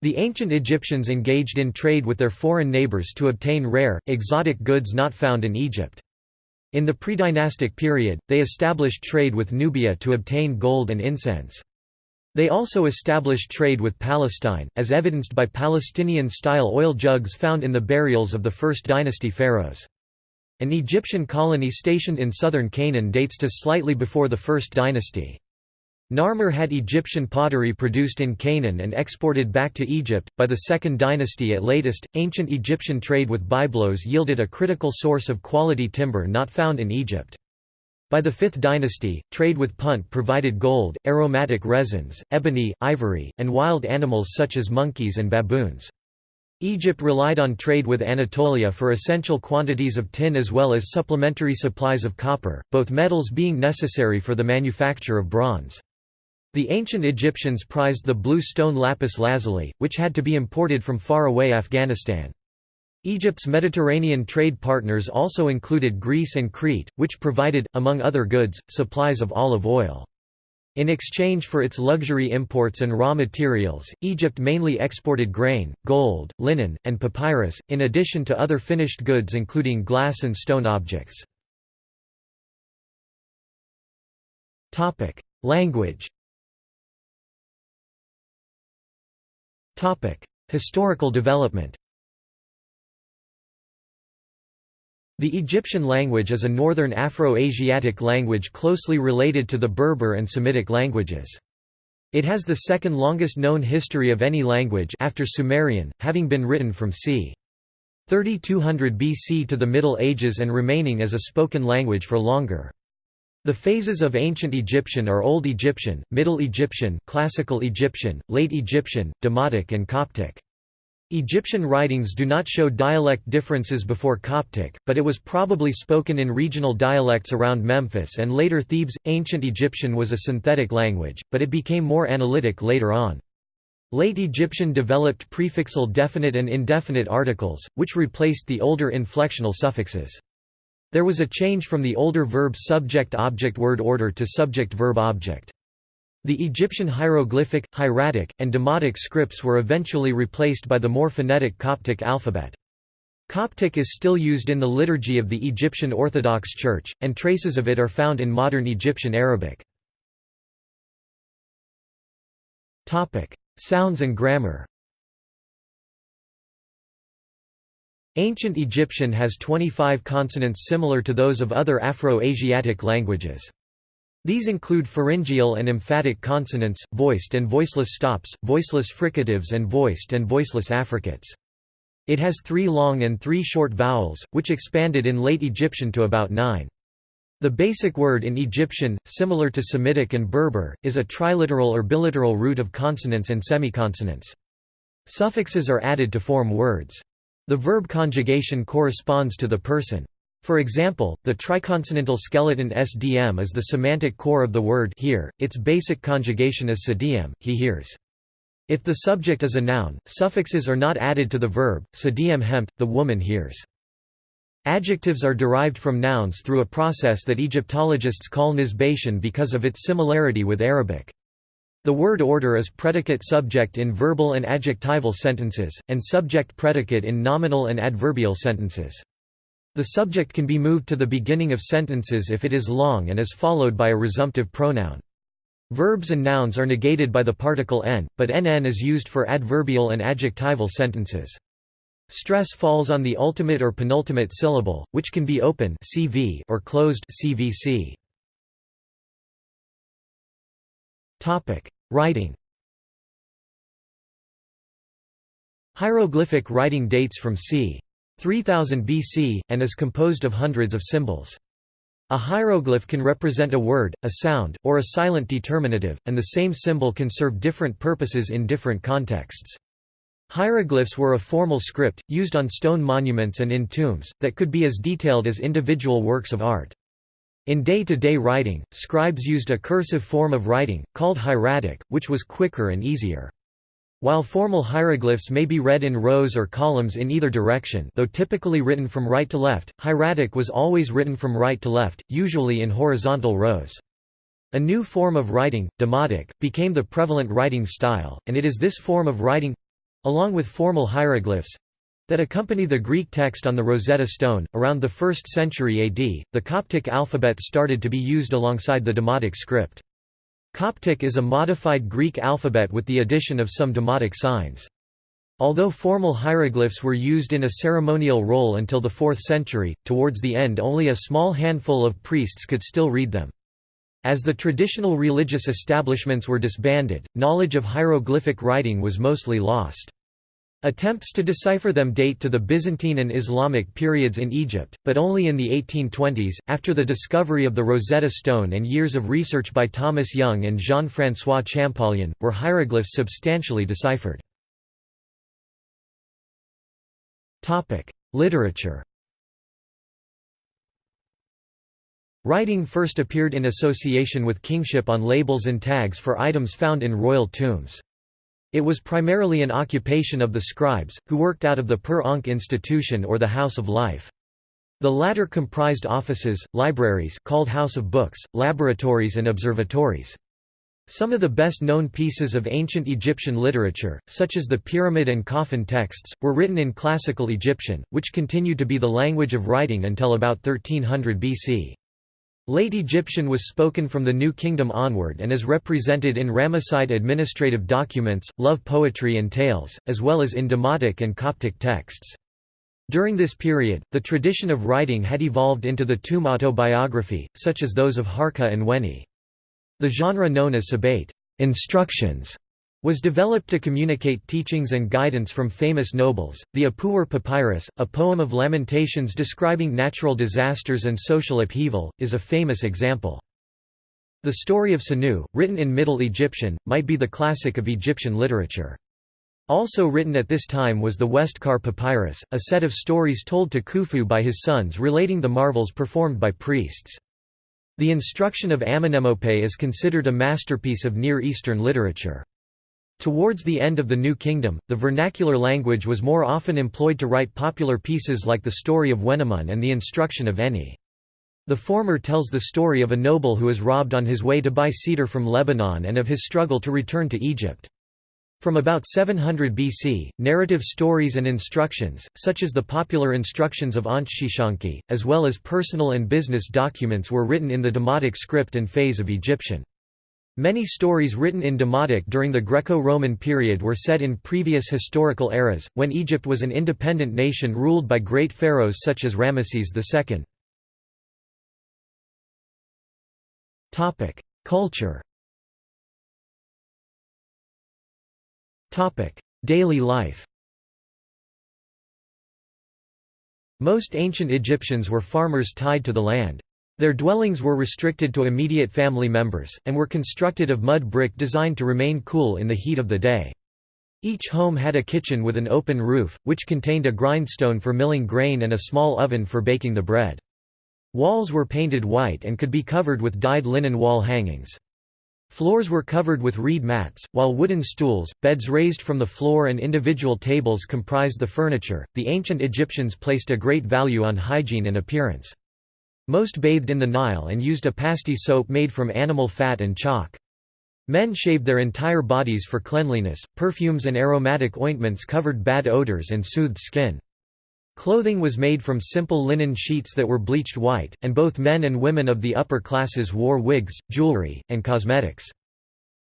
The ancient Egyptians engaged in trade with their foreign neighbors to obtain rare, exotic goods not found in Egypt. In the pre-dynastic period, they established trade with Nubia to obtain gold and incense. They also established trade with Palestine, as evidenced by Palestinian-style oil jugs found in the burials of the First Dynasty pharaohs. An Egyptian colony stationed in southern Canaan dates to slightly before the First Dynasty. Narmer had Egyptian pottery produced in Canaan and exported back to Egypt. By the Second Dynasty at latest, ancient Egyptian trade with Byblos yielded a critical source of quality timber not found in Egypt. By the Fifth Dynasty, trade with Punt provided gold, aromatic resins, ebony, ivory, and wild animals such as monkeys and baboons. Egypt relied on trade with Anatolia for essential quantities of tin as well as supplementary supplies of copper, both metals being necessary for the manufacture of bronze. The ancient Egyptians prized the blue stone lapis lazuli, which had to be imported from far-away Afghanistan. Egypt's Mediterranean trade partners also included Greece and Crete, which provided, among other goods, supplies of olive oil. In exchange for its luxury imports and raw materials, Egypt mainly exported grain, gold, linen, and papyrus, in addition to other finished goods including glass and stone objects. Language Historical development The Egyptian language is a northern Afro-Asiatic language closely related to the Berber and Semitic languages. It has the second longest known history of any language after Sumerian, having been written from c. 3200 BC to the Middle Ages and remaining as a spoken language for longer. The phases of Ancient Egyptian are Old Egyptian, Middle Egyptian, Classical Egyptian, Late Egyptian, Demotic and Coptic. Egyptian writings do not show dialect differences before Coptic, but it was probably spoken in regional dialects around Memphis and later Thebes. Ancient Egyptian was a synthetic language, but it became more analytic later on. Late Egyptian developed prefixal definite and indefinite articles, which replaced the older inflectional suffixes. There was a change from the older verb subject-object word order to subject-verb-object. The Egyptian hieroglyphic, hieratic, and demotic scripts were eventually replaced by the more phonetic Coptic alphabet. Coptic is still used in the liturgy of the Egyptian Orthodox Church, and traces of it are found in modern Egyptian Arabic. Sounds and grammar Ancient Egyptian has 25 consonants similar to those of other Afro-Asiatic languages. These include pharyngeal and emphatic consonants, voiced and voiceless stops, voiceless fricatives and voiced and voiceless affricates. It has three long and three short vowels, which expanded in late Egyptian to about nine. The basic word in Egyptian, similar to Semitic and Berber, is a triliteral or biliteral root of consonants and semiconsonants. Suffixes are added to form words. The verb conjugation corresponds to the person. For example, the triconsonantal skeleton SDM is the semantic core of the word hear, its basic conjugation is sediem, he hears. If the subject is a noun, suffixes are not added to the verb, sediem hempt, the woman hears. Adjectives are derived from nouns through a process that Egyptologists call nisbation because of its similarity with Arabic. The word order is predicate-subject in verbal and adjectival sentences, and subject-predicate in nominal and adverbial sentences. The subject can be moved to the beginning of sentences if it is long and is followed by a resumptive pronoun. Verbs and nouns are negated by the particle n, but nn is used for adverbial and adjectival sentences. Stress falls on the ultimate or penultimate syllable, which can be open CV or closed CVC. Topic: Writing. Hieroglyphic writing dates from c. 3000 BC, and is composed of hundreds of symbols. A hieroglyph can represent a word, a sound, or a silent determinative, and the same symbol can serve different purposes in different contexts. Hieroglyphs were a formal script, used on stone monuments and in tombs, that could be as detailed as individual works of art. In day-to-day -day writing, scribes used a cursive form of writing, called hieratic, which was quicker and easier. While formal hieroglyphs may be read in rows or columns in either direction though typically written from right to left, hieratic was always written from right to left, usually in horizontal rows. A new form of writing, demotic, became the prevalent writing style, and it is this form of writing—along with formal hieroglyphs, that accompany the Greek text on the Rosetta Stone. Around the 1st century AD, the Coptic alphabet started to be used alongside the Demotic script. Coptic is a modified Greek alphabet with the addition of some demotic signs. Although formal hieroglyphs were used in a ceremonial role until the 4th century, towards the end only a small handful of priests could still read them. As the traditional religious establishments were disbanded, knowledge of hieroglyphic writing was mostly lost. Attempts to decipher them date to the Byzantine and Islamic periods in Egypt, but only in the 1820s, after the discovery of the Rosetta Stone and years of research by Thomas Young and Jean-François Champollion, were hieroglyphs substantially deciphered. Literature Writing first appeared in association with kingship on labels and tags for items found in royal tombs. It was primarily an occupation of the scribes, who worked out of the Per Ankh institution or the House of Life. The latter comprised offices, libraries called House of Books, laboratories and observatories. Some of the best-known pieces of ancient Egyptian literature, such as the Pyramid and Coffin texts, were written in Classical Egyptian, which continued to be the language of writing until about 1300 BC. Late Egyptian was spoken from the New Kingdom onward and is represented in Ramesside administrative documents, love poetry and tales, as well as in Demotic and Coptic texts. During this period, the tradition of writing had evolved into the tomb autobiography, such as those of Harka and Weni. The genre known as Sebayt instructions was developed to communicate teachings and guidance from famous nobles. The Ipuwer Papyrus, a poem of lamentations describing natural disasters and social upheaval, is a famous example. The story of Sinuhe, written in Middle Egyptian, might be the classic of Egyptian literature. Also written at this time was the Westcar Papyrus, a set of stories told to Khufu by his sons relating the marvels performed by priests. The instruction of Amenemope is considered a masterpiece of Near Eastern literature. Towards the end of the New Kingdom, the vernacular language was more often employed to write popular pieces like the story of Wenamun and the instruction of Eni. The former tells the story of a noble who is robbed on his way to buy cedar from Lebanon and of his struggle to return to Egypt. From about 700 BC, narrative stories and instructions, such as the popular instructions of Ankhsheshonq, as well as personal and business documents were written in the Demotic script and phase of Egyptian. Many stories written in Demotic during the Greco-Roman period were set in previous historical eras, when Egypt was an independent nation ruled by great pharaohs such as Ramesses II. Culture Daily life Most ancient Egyptians were farmers tied to the land. Their dwellings were restricted to immediate family members, and were constructed of mud brick designed to remain cool in the heat of the day. Each home had a kitchen with an open roof, which contained a grindstone for milling grain and a small oven for baking the bread. Walls were painted white and could be covered with dyed linen wall hangings. Floors were covered with reed mats, while wooden stools, beds raised from the floor and individual tables comprised the furniture. The ancient Egyptians placed a great value on hygiene and appearance. Most bathed in the Nile and used a pasty soap made from animal fat and chalk. Men shaved their entire bodies for cleanliness, perfumes and aromatic ointments covered bad odors and soothed skin. Clothing was made from simple linen sheets that were bleached white, and both men and women of the upper classes wore wigs, jewelry, and cosmetics.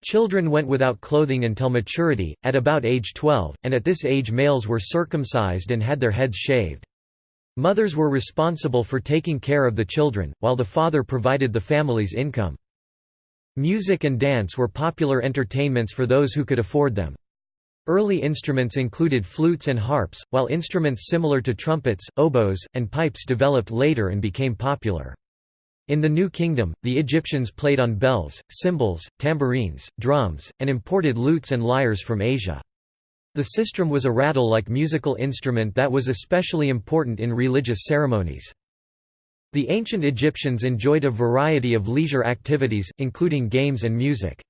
Children went without clothing until maturity, at about age 12, and at this age males were circumcised and had their heads shaved. Mothers were responsible for taking care of the children, while the father provided the family's income. Music and dance were popular entertainments for those who could afford them. Early instruments included flutes and harps, while instruments similar to trumpets, oboes, and pipes developed later and became popular. In the New Kingdom, the Egyptians played on bells, cymbals, tambourines, drums, and imported lutes and lyres from Asia. The sistrum was a rattle-like musical instrument that was especially important in religious ceremonies. The ancient Egyptians enjoyed a variety of leisure activities, including games and music.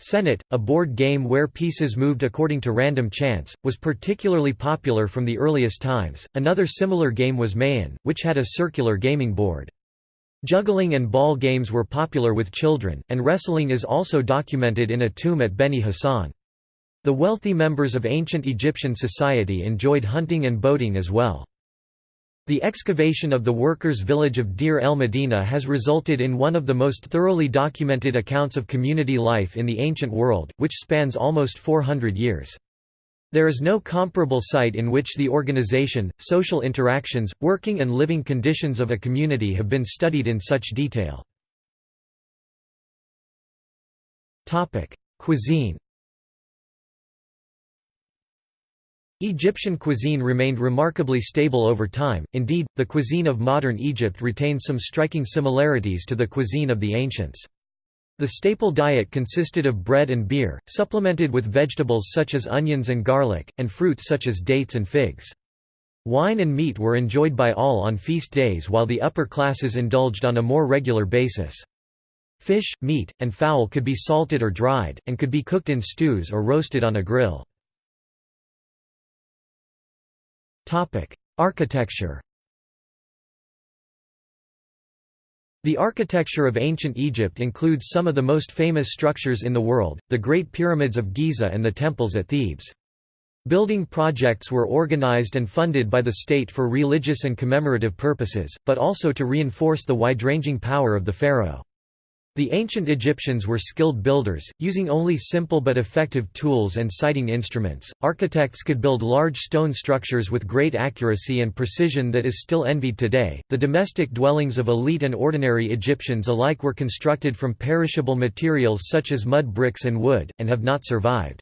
Senet, a board game where pieces moved according to random chance, was particularly popular from the earliest times. Another similar game was Mehen, which had a circular gaming board. Juggling and ball games were popular with children, and wrestling is also documented in a tomb at Beni Hassan. The wealthy members of ancient Egyptian society enjoyed hunting and boating as well. The excavation of the workers' village of Deir el Medina has resulted in one of the most thoroughly documented accounts of community life in the ancient world, which spans almost 400 years. There is no comparable site in which the organization, social interactions, working and living conditions of a community have been studied in such detail. Cuisine Egyptian cuisine remained remarkably stable over time, indeed, the cuisine of modern Egypt retains some striking similarities to the cuisine of the ancients. The staple diet consisted of bread and beer, supplemented with vegetables such as onions and garlic, and fruit such as dates and figs. Wine and meat were enjoyed by all on feast days while the upper classes indulged on a more regular basis. Fish, meat, and fowl could be salted or dried, and could be cooked in stews or roasted on a grill. Architecture The architecture of ancient Egypt includes some of the most famous structures in the world, the Great Pyramids of Giza and the temples at Thebes. Building projects were organized and funded by the state for religious and commemorative purposes, but also to reinforce the wide-ranging power of the pharaoh. The ancient Egyptians were skilled builders, using only simple but effective tools and sighting instruments. Architects could build large stone structures with great accuracy and precision that is still envied today. The domestic dwellings of elite and ordinary Egyptians alike were constructed from perishable materials such as mud bricks and wood, and have not survived.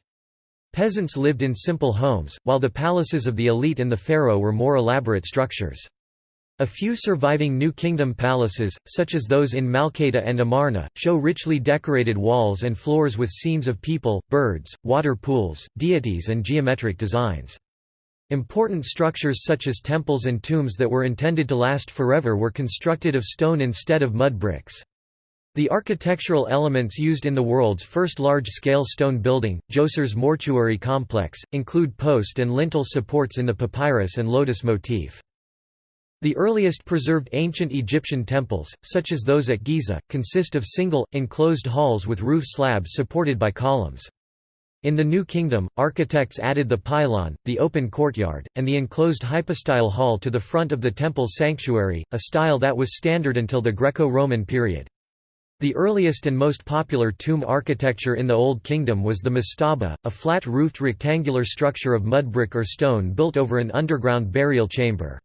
Peasants lived in simple homes, while the palaces of the elite and the pharaoh were more elaborate structures. A few surviving New Kingdom palaces, such as those in Malkata and Amarna, show richly decorated walls and floors with scenes of people, birds, water pools, deities and geometric designs. Important structures such as temples and tombs that were intended to last forever were constructed of stone instead of mud bricks. The architectural elements used in the world's first large-scale stone building, Djoser's mortuary complex, include post and lintel supports in the papyrus and lotus motif. The earliest preserved ancient Egyptian temples, such as those at Giza, consist of single, enclosed halls with roof slabs supported by columns. In the New Kingdom, architects added the pylon, the open courtyard, and the enclosed hypostyle hall to the front of the temple's sanctuary, a style that was standard until the Greco-Roman period. The earliest and most popular tomb architecture in the Old Kingdom was the mastaba, a flat-roofed rectangular structure of mud brick or stone built over an underground burial chamber.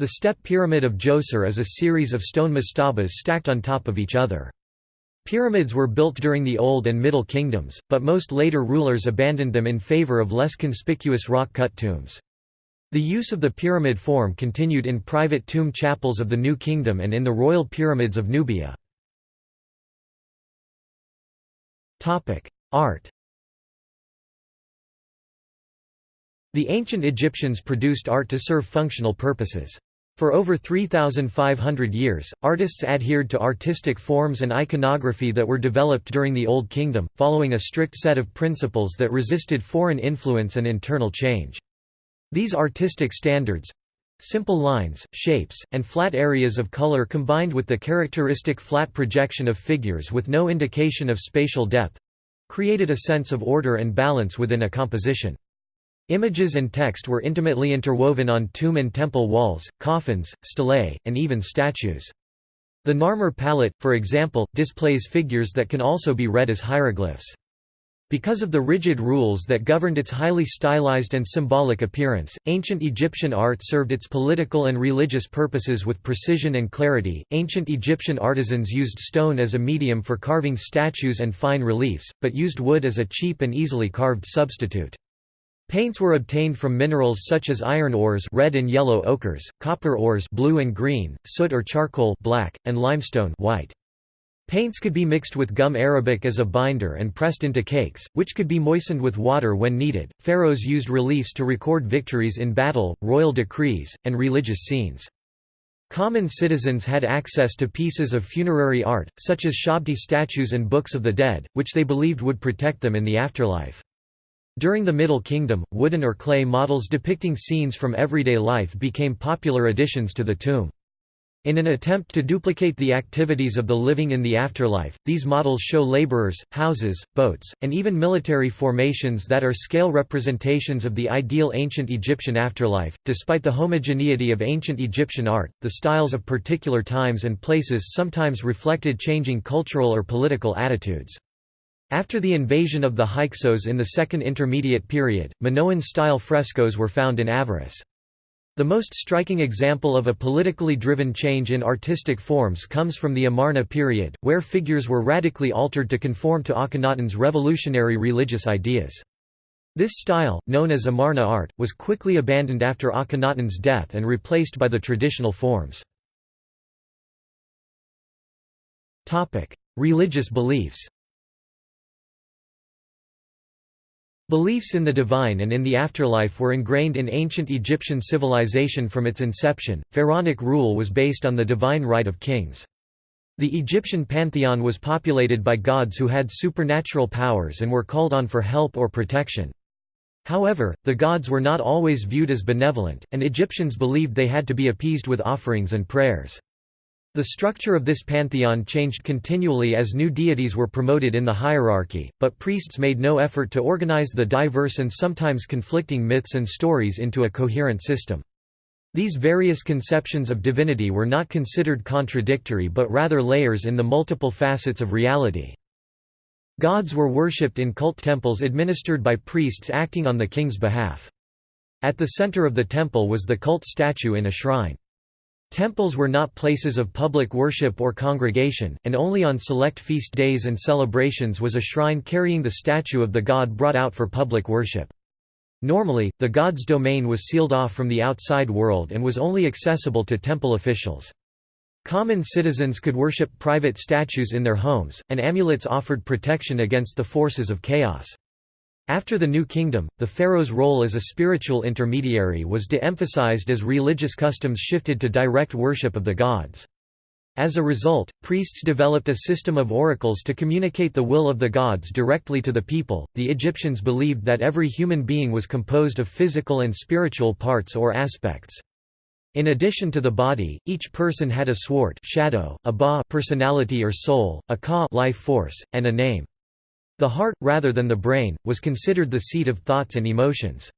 The step pyramid of Djoser is a series of stone mastabas stacked on top of each other. Pyramids were built during the Old and Middle Kingdoms, but most later rulers abandoned them in favor of less conspicuous rock-cut tombs. The use of the pyramid form continued in private tomb chapels of the New Kingdom and in the royal pyramids of Nubia. Art The ancient Egyptians produced art to serve functional purposes. For over 3,500 years, artists adhered to artistic forms and iconography that were developed during the Old Kingdom, following a strict set of principles that resisted foreign influence and internal change. These artistic standards—simple lines, shapes, and flat areas of color combined with the characteristic flat projection of figures with no indication of spatial depth—created a sense of order and balance within a composition. Images and text were intimately interwoven on tomb and temple walls, coffins, stelae, and even statues. The Narmer palette, for example, displays figures that can also be read as hieroglyphs. Because of the rigid rules that governed its highly stylized and symbolic appearance, ancient Egyptian art served its political and religious purposes with precision and clarity. Ancient Egyptian artisans used stone as a medium for carving statues and fine reliefs, but used wood as a cheap and easily carved substitute. Paints were obtained from minerals such as iron ores red and yellow ochres, copper ores blue and green, soot or charcoal black, and limestone white. Paints could be mixed with gum arabic as a binder and pressed into cakes, which could be moistened with water when needed. Pharaohs used reliefs to record victories in battle, royal decrees, and religious scenes. Common citizens had access to pieces of funerary art, such as Shabti statues and books of the dead, which they believed would protect them in the afterlife. During the Middle Kingdom, wooden or clay models depicting scenes from everyday life became popular additions to the tomb. In an attempt to duplicate the activities of the living in the afterlife, these models show laborers, houses, boats, and even military formations that are scale representations of the ideal ancient Egyptian afterlife. Despite the homogeneity of ancient Egyptian art, the styles of particular times and places sometimes reflected changing cultural or political attitudes. After the invasion of the Hyksos in the Second Intermediate Period, Minoan-style frescoes were found in Avaris. The most striking example of a politically driven change in artistic forms comes from the Amarna period, where figures were radically altered to conform to Akhenaten's revolutionary religious ideas. This style, known as Amarna art, was quickly abandoned after Akhenaten's death and replaced by the traditional forms. Religious beliefs Beliefs in the divine and in the afterlife were ingrained in ancient Egyptian civilization from its inception. Pharaonic rule was based on the divine right of kings. The Egyptian pantheon was populated by gods who had supernatural powers and were called on for help or protection. However, the gods were not always viewed as benevolent, and Egyptians believed they had to be appeased with offerings and prayers. The structure of this pantheon changed continually as new deities were promoted in the hierarchy, but priests made no effort to organize the diverse and sometimes conflicting myths and stories into a coherent system. These various conceptions of divinity were not considered contradictory but rather layers in the multiple facets of reality. Gods were worshipped in cult temples administered by priests acting on the king's behalf. At the center of the temple was the cult statue in a shrine. Temples were not places of public worship or congregation, and only on select feast days and celebrations was a shrine carrying the statue of the god brought out for public worship. Normally, the god's domain was sealed off from the outside world and was only accessible to temple officials. Common citizens could worship private statues in their homes, and amulets offered protection against the forces of chaos. After the New Kingdom, the pharaoh's role as a spiritual intermediary was de-emphasized as religious customs shifted to direct worship of the gods. As a result, priests developed a system of oracles to communicate the will of the gods directly to the people. The Egyptians believed that every human being was composed of physical and spiritual parts or aspects. In addition to the body, each person had a swart shadow, a ba personality or soul, a ka life force, and a name. The heart, rather than the brain, was considered the seat of thoughts and emotions.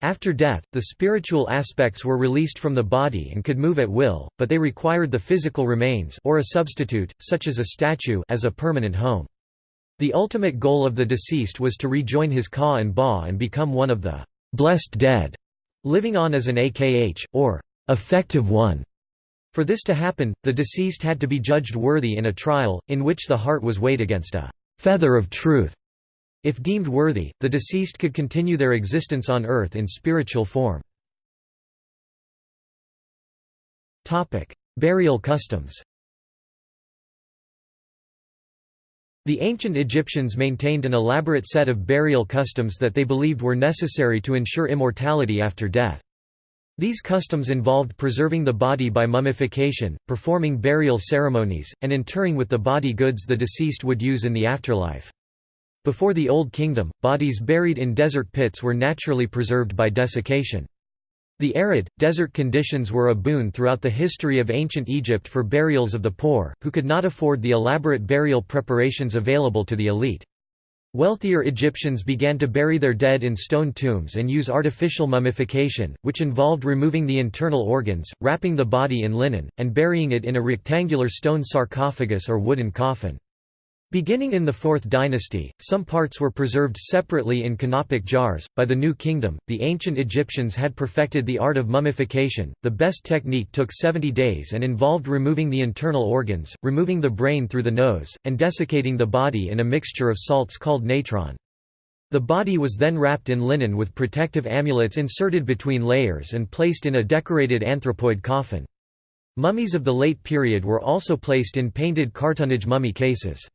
After death, the spiritual aspects were released from the body and could move at will, but they required the physical remains or a substitute, such as a statue as a permanent home. The ultimate goal of the deceased was to rejoin his ka and ba and become one of the blessed dead, living on as an akh, or effective one. For this to happen, the deceased had to be judged worthy in a trial, in which the heart was weighed against a feather of truth. If deemed worthy, the deceased could continue their existence on earth in spiritual form. Topic: Burial customs The ancient Egyptians maintained an elaborate set of burial customs that they believed were necessary to ensure immortality after death. These customs involved preserving the body by mummification, performing burial ceremonies, and interring with the body goods the deceased would use in the afterlife. Before the Old Kingdom, bodies buried in desert pits were naturally preserved by desiccation. The arid, desert conditions were a boon throughout the history of ancient Egypt for burials of the poor, who could not afford the elaborate burial preparations available to the elite. Wealthier Egyptians began to bury their dead in stone tombs and use artificial mummification, which involved removing the internal organs, wrapping the body in linen, and burying it in a rectangular stone sarcophagus or wooden coffin. Beginning in the Fourth Dynasty, some parts were preserved separately in canopic jars. By the New Kingdom, the ancient Egyptians had perfected the art of mummification. The best technique took 70 days and involved removing the internal organs, removing the brain through the nose, and desiccating the body in a mixture of salts called natron. The body was then wrapped in linen with protective amulets inserted between layers and placed in a decorated anthropoid coffin. Mummies of the late period were also placed in painted cartonnage mummy cases.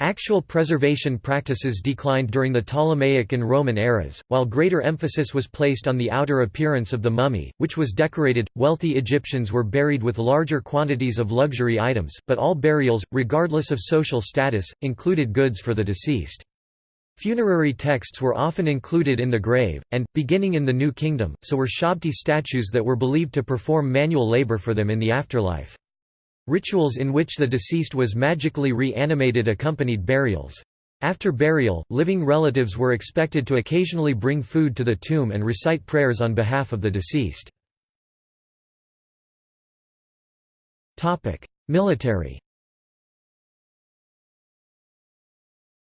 Actual preservation practices declined during the Ptolemaic and Roman eras, while greater emphasis was placed on the outer appearance of the mummy, which was decorated. Wealthy Egyptians were buried with larger quantities of luxury items, but all burials, regardless of social status, included goods for the deceased. Funerary texts were often included in the grave, and, beginning in the New Kingdom, so were shabti statues that were believed to perform manual labor for them in the afterlife. Rituals in which the deceased was magically reanimated accompanied burials. After burial, living relatives were expected to occasionally bring food to the tomb and recite prayers on behalf of the deceased. Military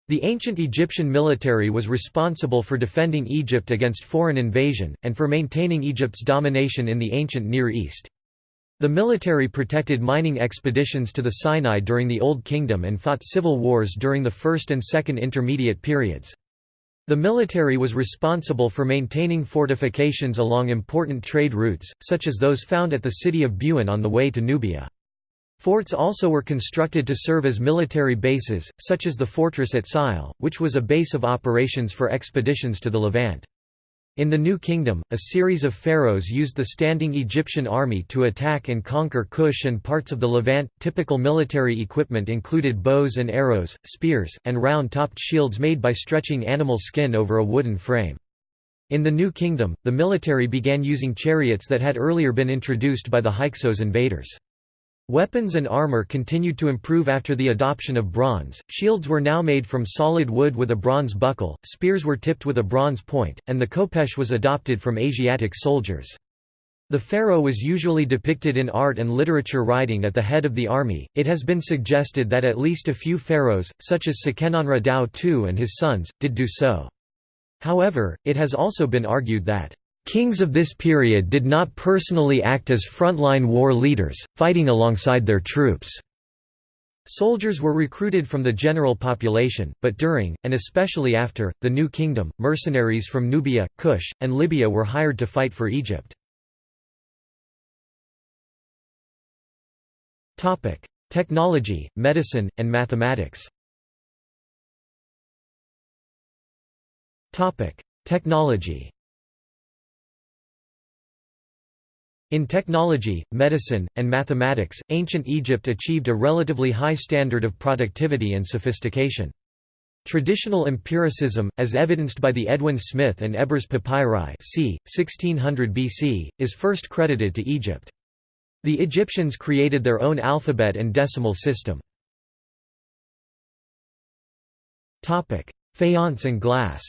The ancient Egyptian military was responsible for defending Egypt against foreign invasion, and for maintaining Egypt's domination in the ancient Near East. The military protected mining expeditions to the Sinai during the Old Kingdom and fought civil wars during the First and Second Intermediate periods. The military was responsible for maintaining fortifications along important trade routes, such as those found at the city of Buhen on the way to Nubia. Forts also were constructed to serve as military bases, such as the fortress at Sile, which was a base of operations for expeditions to the Levant. In the New Kingdom, a series of pharaohs used the standing Egyptian army to attack and conquer Kush and parts of the Levant. Typical military equipment included bows and arrows, spears, and round topped shields made by stretching animal skin over a wooden frame. In the New Kingdom, the military began using chariots that had earlier been introduced by the Hyksos invaders. Weapons and armor continued to improve after the adoption of bronze, shields were now made from solid wood with a bronze buckle, spears were tipped with a bronze point, and the khopesh was adopted from Asiatic soldiers. The pharaoh was usually depicted in art and literature riding at the head of the army. It has been suggested that at least a few pharaohs, such as Seqenenre Tao II and his sons, did do so. However, it has also been argued that Kings of this period did not personally act as frontline war leaders, fighting alongside their troops. Soldiers were recruited from the general population, but during, and especially after, the New Kingdom, mercenaries from Nubia, Kush, and Libya were hired to fight for Egypt. Technology, medicine, and mathematics Technology In technology, medicine, and mathematics, ancient Egypt achieved a relatively high standard of productivity and sophistication. Traditional empiricism, as evidenced by the Edwin Smith and Ebers papyri c. 1600 BC, is first credited to Egypt. The Egyptians created their own alphabet and decimal system. Faience and glass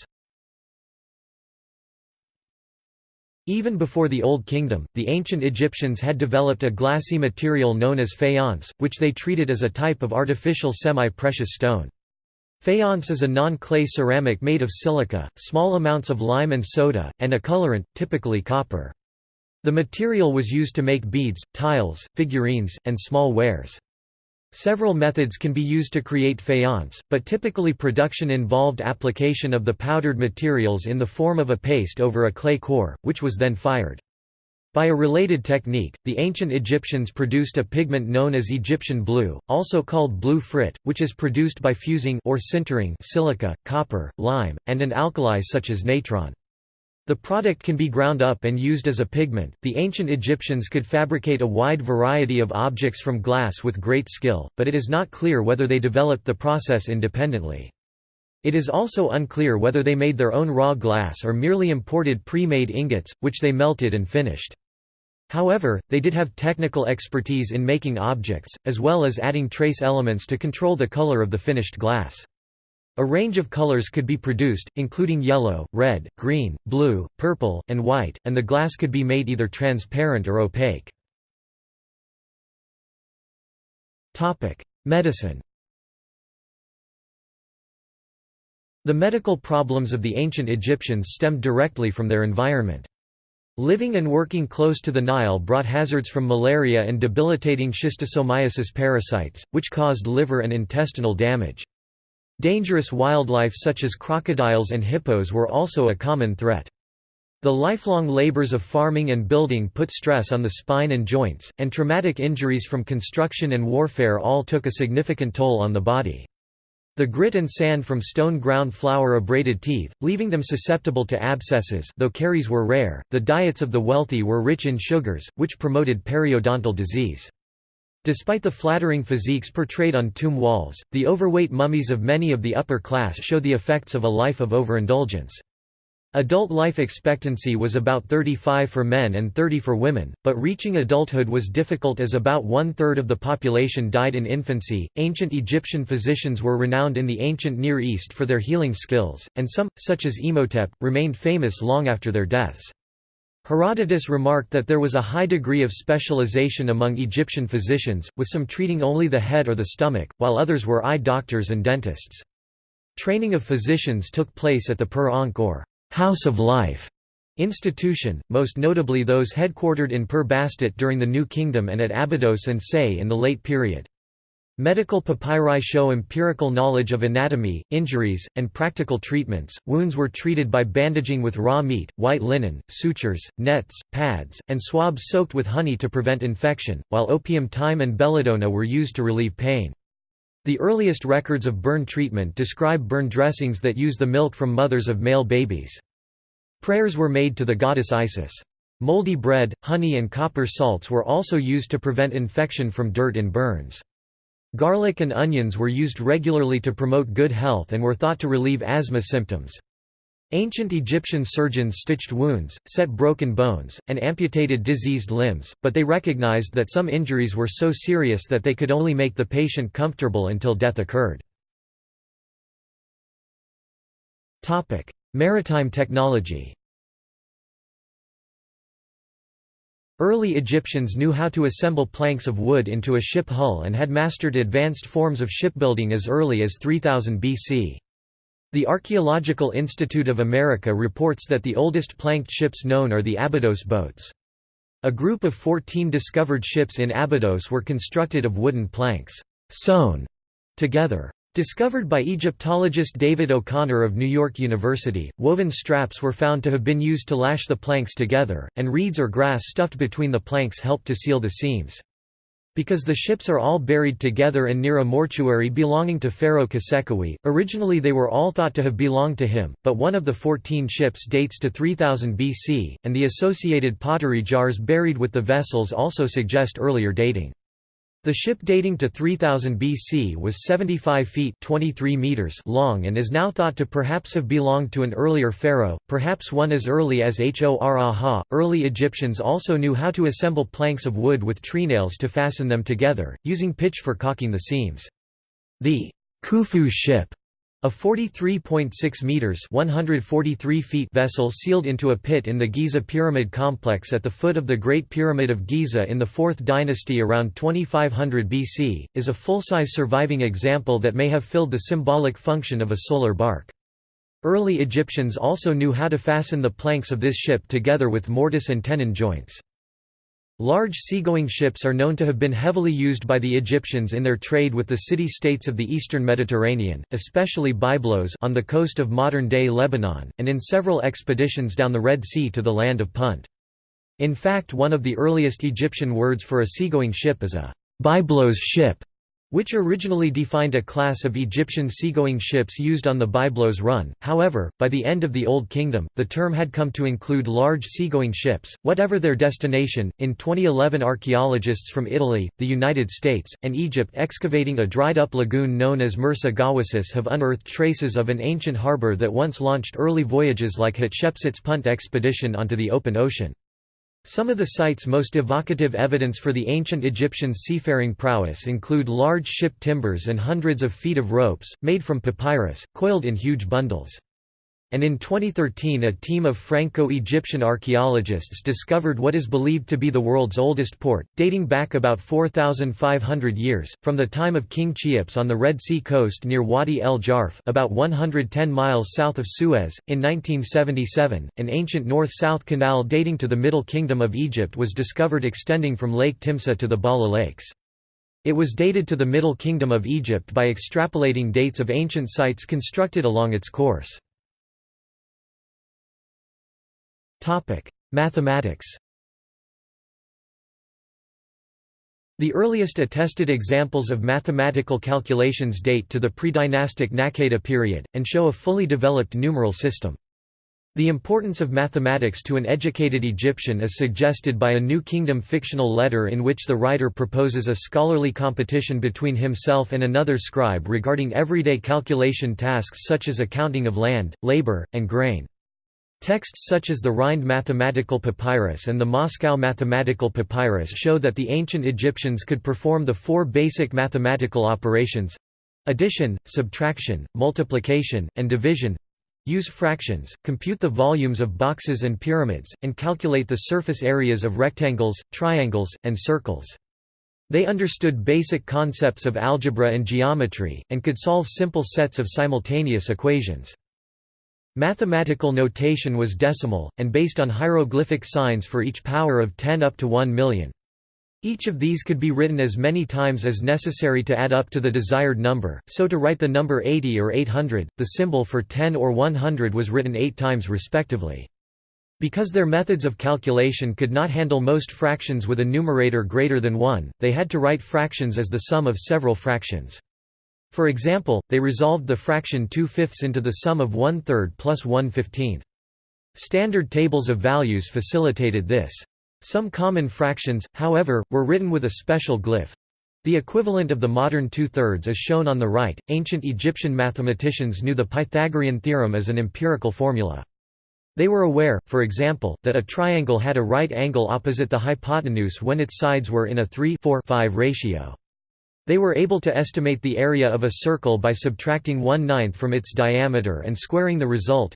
Even before the Old Kingdom, the ancient Egyptians had developed a glassy material known as faience, which they treated as a type of artificial semi-precious stone. Faience is a non-clay ceramic made of silica, small amounts of lime and soda, and a colorant, typically copper. The material was used to make beads, tiles, figurines, and small wares. Several methods can be used to create faience, but typically production involved application of the powdered materials in the form of a paste over a clay core, which was then fired. By a related technique, the ancient Egyptians produced a pigment known as Egyptian blue, also called blue frit, which is produced by fusing or sintering silica, copper, lime, and an alkali such as natron. The product can be ground up and used as a pigment. The ancient Egyptians could fabricate a wide variety of objects from glass with great skill, but it is not clear whether they developed the process independently. It is also unclear whether they made their own raw glass or merely imported pre-made ingots, which they melted and finished. However, they did have technical expertise in making objects, as well as adding trace elements to control the color of the finished glass. A range of colors could be produced, including yellow, red, green, blue, purple, and white, and the glass could be made either transparent or opaque. Medicine The medical problems of the ancient Egyptians stemmed directly from their environment. Living and working close to the Nile brought hazards from malaria and debilitating schistosomiasis parasites, which caused liver and intestinal damage. Dangerous wildlife such as crocodiles and hippos were also a common threat. The lifelong labors of farming and building put stress on the spine and joints, and traumatic injuries from construction and warfare all took a significant toll on the body. The grit and sand from stone ground flour abraded teeth, leaving them susceptible to abscesses though caries were rare. The diets of the wealthy were rich in sugars, which promoted periodontal disease. Despite the flattering physiques portrayed on tomb walls, the overweight mummies of many of the upper class show the effects of a life of overindulgence. Adult life expectancy was about 35 for men and 30 for women, but reaching adulthood was difficult as about one third of the population died in infancy. Ancient Egyptian physicians were renowned in the ancient Near East for their healing skills, and some, such as Imhotep, remained famous long after their deaths. Herodotus remarked that there was a high degree of specialization among Egyptian physicians, with some treating only the head or the stomach, while others were eye doctors and dentists. Training of physicians took place at the Per Ankh or House of Life institution, most notably those headquartered in Per Bastet during the New Kingdom and at Abydos and Sais in the late period. Medical papyri show empirical knowledge of anatomy, injuries, and practical treatments. Wounds were treated by bandaging with raw meat, white linen, sutures, nets, pads, and swabs soaked with honey to prevent infection, while opium thyme and belladonna were used to relieve pain. The earliest records of burn treatment describe burn dressings that use the milk from mothers of male babies. Prayers were made to the goddess Isis. Moldy bread, honey and copper salts were also used to prevent infection from dirt in burns. Garlic and onions were used regularly to promote good health and were thought to relieve asthma symptoms. Ancient Egyptian surgeons stitched wounds, set broken bones, and amputated diseased limbs, but they recognized that some injuries were so serious that they could only make the patient comfortable until death occurred. Maritime technology Early Egyptians knew how to assemble planks of wood into a ship hull and had mastered advanced forms of shipbuilding as early as 3000 BC. The Archaeological Institute of America reports that the oldest planked ships known are the Abydos boats. A group of 14 discovered ships in Abydos were constructed of wooden planks, sewn together. Discovered by Egyptologist David O'Connor of New York University, woven straps were found to have been used to lash the planks together, and reeds or grass stuffed between the planks helped to seal the seams. Because the ships are all buried together and near a mortuary belonging to Pharaoh Khasekhemwy, originally they were all thought to have belonged to him, but one of the 14 ships dates to 3000 BC, and the associated pottery jars buried with the vessels also suggest earlier dating. The ship dating to 3000 BC was 75 feet 23 meters long and is now thought to perhaps have belonged to an earlier pharaoh, perhaps one as early as Hor-Aha. Early Egyptians also knew how to assemble planks of wood with treenails to fasten them together, using pitch for caulking the seams. The Khufu ship a 43.6 meters (143 feet) vessel sealed into a pit in the Giza pyramid complex at the foot of the Great Pyramid of Giza in the 4th dynasty around 2500 BC, is a full-size surviving example that may have filled the symbolic function of a solar bark. Early Egyptians also knew how to fasten the planks of this ship together with mortise and tenon joints. Large seagoing ships are known to have been heavily used by the Egyptians in their trade with the city-states of the eastern Mediterranean, especially Byblos on the coast of modern-day Lebanon, and in several expeditions down the Red Sea to the land of Punt. In fact one of the earliest Egyptian words for a seagoing ship is a Byblos ship, which originally defined a class of Egyptian seagoing ships used on the Byblos run. However, by the end of the Old Kingdom, the term had come to include large seagoing ships, whatever their destination. In 2011, archaeologists from Italy, the United States, and Egypt excavating a dried up lagoon known as Mersa Gawasis have unearthed traces of an ancient harbor that once launched early voyages like Hatshepsut's Punt expedition onto the open ocean. Some of the site's most evocative evidence for the ancient Egyptian seafaring prowess include large ship timbers and hundreds of feet of ropes, made from papyrus, coiled in huge bundles and in 2013 a team of Franco-Egyptian archaeologists discovered what is believed to be the world's oldest port, dating back about 4,500 years, from the time of King Cheops on the Red Sea coast near Wadi el Jarf about 110 miles south of Suez. In 1977, an ancient north-south canal dating to the Middle Kingdom of Egypt was discovered extending from Lake Timsah to the Ballah Lakes. It was dated to the Middle Kingdom of Egypt by extrapolating dates of ancient sites constructed along its course. Mathematics The earliest attested examples of mathematical calculations date to the pre-dynastic Naqada period, and show a fully developed numeral system. The importance of mathematics to an educated Egyptian is suggested by a New Kingdom fictional letter in which the writer proposes a scholarly competition between himself and another scribe regarding everyday calculation tasks such as accounting of land, labor, and grain. Texts such as the Rhind Mathematical Papyrus and the Moscow Mathematical Papyrus show that the ancient Egyptians could perform the four basic mathematical operations addition, subtraction, multiplication, and division use fractions, compute the volumes of boxes and pyramids, and calculate the surface areas of rectangles, triangles, and circles. They understood basic concepts of algebra and geometry, and could solve simple sets of simultaneous equations. Mathematical notation was decimal, and based on hieroglyphic signs for each power of 10 up to 1 million. Each of these could be written as many times as necessary to add up to the desired number, so to write the number 80 or 800, the symbol for 10 or 100 was written eight times respectively. Because their methods of calculation could not handle most fractions with a numerator greater than 1, they had to write fractions as the sum of several fractions. For example, they resolved the fraction 2 fifths into the sum of 1 third plus 1 fifteenth. Standard tables of values facilitated this. Some common fractions, however, were written with a special glyph. The equivalent of the modern two-thirds is shown on the right. Ancient Egyptian mathematicians knew the Pythagorean theorem as an empirical formula. They were aware, for example, that a triangle had a right angle opposite the hypotenuse when its sides were in a 3 4 5 ratio. They were able to estimate the area of a circle by subtracting one ninth from its diameter and squaring the result.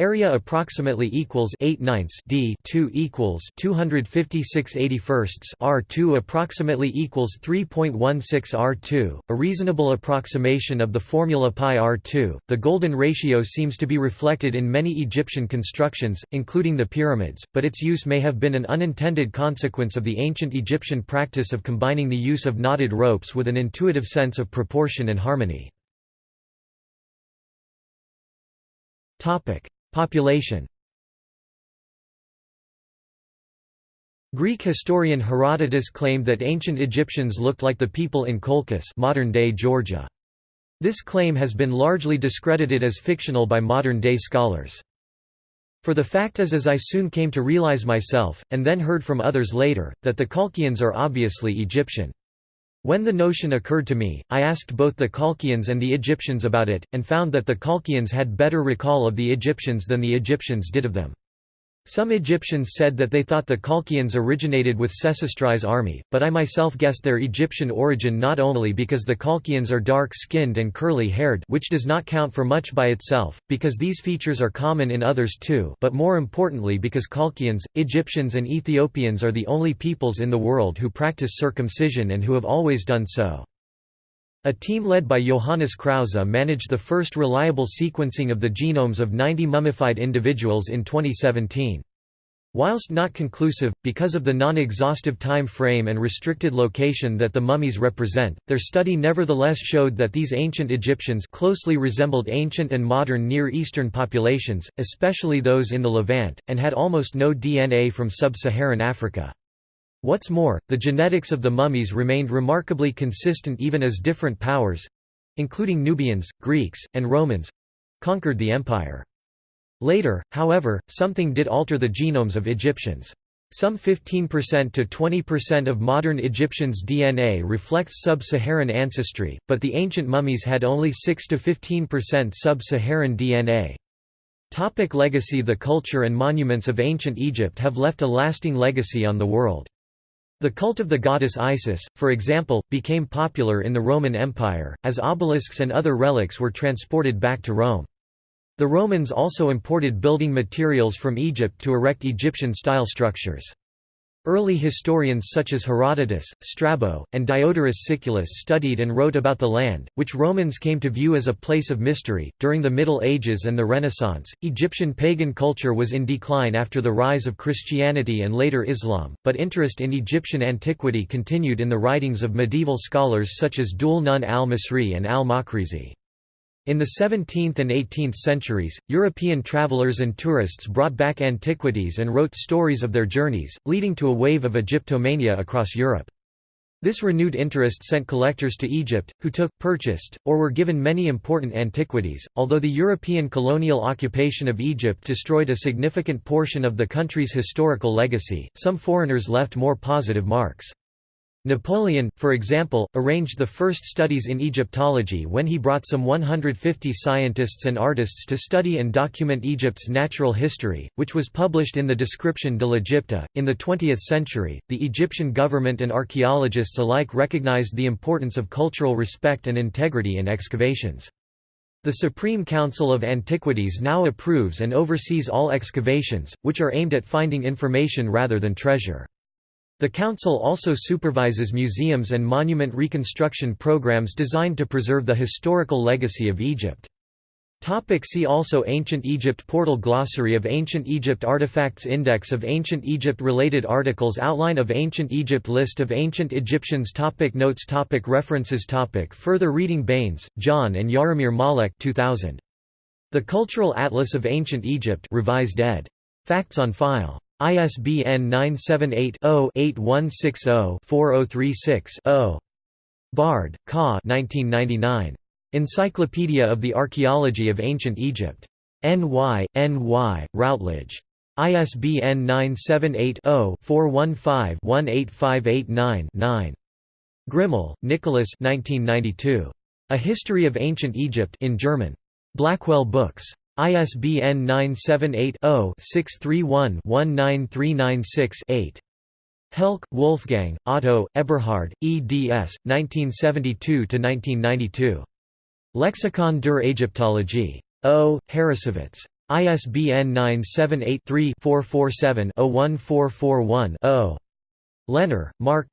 Area approximately equals 8 ninths d 2 equals 256 81 r2 approximately equals 3.16 r2, a reasonable approximation of the formula pi r2. The golden ratio seems to be reflected in many Egyptian constructions, including the pyramids, but its use may have been an unintended consequence of the ancient Egyptian practice of combining the use of knotted ropes with an intuitive sense of proportion and harmony. Topic: Population Greek historian Herodotus claimed that ancient Egyptians looked like the people in Colchis modern-day Georgia. This claim has been largely discredited as fictional by modern-day scholars. For the fact is as I soon came to realize myself, and then heard from others later, that the Colchians are obviously Egyptian. When the notion occurred to me, I asked both the Colchians and the Egyptians about it, and found that the Colchians had better recall of the Egyptians than the Egyptians did of them. Some Egyptians said that they thought the Colchians originated with Sesostris' army, but I myself guessed their Egyptian origin not only because the Colchians are dark-skinned and curly-haired which does not count for much by itself, because these features are common in others too but more importantly because Colchians, Egyptians and Ethiopians are the only peoples in the world who practice circumcision and who have always done so. A team led by Johannes Krause managed the first reliable sequencing of the genomes of 90 mummified individuals in 2017. Whilst not conclusive, because of the non-exhaustive time frame and restricted location that the mummies represent, their study nevertheless showed that these ancient Egyptians closely resembled ancient and modern Near Eastern populations, especially those in the Levant, and had almost no DNA from sub-Saharan Africa. What's more, the genetics of the mummies remained remarkably consistent even as different powers—including Nubians, Greeks, and Romans—conquered the empire. Later, however, something did alter the genomes of Egyptians. Some 15% to 20% of modern Egyptians' DNA reflects sub-Saharan ancestry, but the ancient mummies had only 6 to 15% sub-Saharan DNA. Topic legacy The culture and monuments of ancient Egypt have left a lasting legacy on the world. The cult of the goddess Isis, for example, became popular in the Roman Empire, as obelisks and other relics were transported back to Rome. The Romans also imported building materials from Egypt to erect Egyptian-style structures. Early historians such as Herodotus, Strabo, and Diodorus Siculus studied and wrote about the land, which Romans came to view as a place of mystery. During the Middle Ages and the Renaissance, Egyptian pagan culture was in decline after the rise of Christianity and later Islam, but interest in Egyptian antiquity continued in the writings of medieval scholars such as Dhul Nun al-Masri and al-Makrizi. In the 17th and 18th centuries, European travelers and tourists brought back antiquities and wrote stories of their journeys, leading to a wave of Egyptomania across Europe. This renewed interest sent collectors to Egypt, who took, purchased, or were given many important antiquities. Although the European colonial occupation of Egypt destroyed a significant portion of the country's historical legacy, some foreigners left more positive marks. Napoleon, for example, arranged the first studies in Egyptology when he brought some 150 scientists and artists to study and document Egypt's natural history, which was published in the Description de l'Egypte. In the 20th century, the Egyptian government and archaeologists alike recognized the importance of cultural respect and integrity in excavations. The Supreme Council of Antiquities now approves and oversees all excavations, which are aimed at finding information rather than treasure. The Council also supervises museums and monument reconstruction programs designed to preserve the historical legacy of Egypt. Topic see also Ancient Egypt Portal Glossary of Ancient Egypt Artifacts Index of Ancient Egypt Related articles Outline of Ancient Egypt List of Ancient Egyptians topic Notes topic References topic Further reading Baines, John and Jaromir Malek 2000. The Cultural Atlas of Ancient Egypt revised ed. Facts on file. ISBN 978 0 8160 4036 0. Bard, Ka 1999. Encyclopedia of the Archaeology of Ancient Egypt. NY, NY, Routledge. ISBN 978-0-415-18589-9. Grimal, Nicholas A History of Ancient Egypt in German. Blackwell Books. ISBN 978 0 631 19396 8. Helck, Wolfgang, Otto, Eberhard, eds. 1972–1992. Lexikon der Ägyptologie. O. Harrassowitz. ISBN 978-3-447-01441-0. Leonard, Mark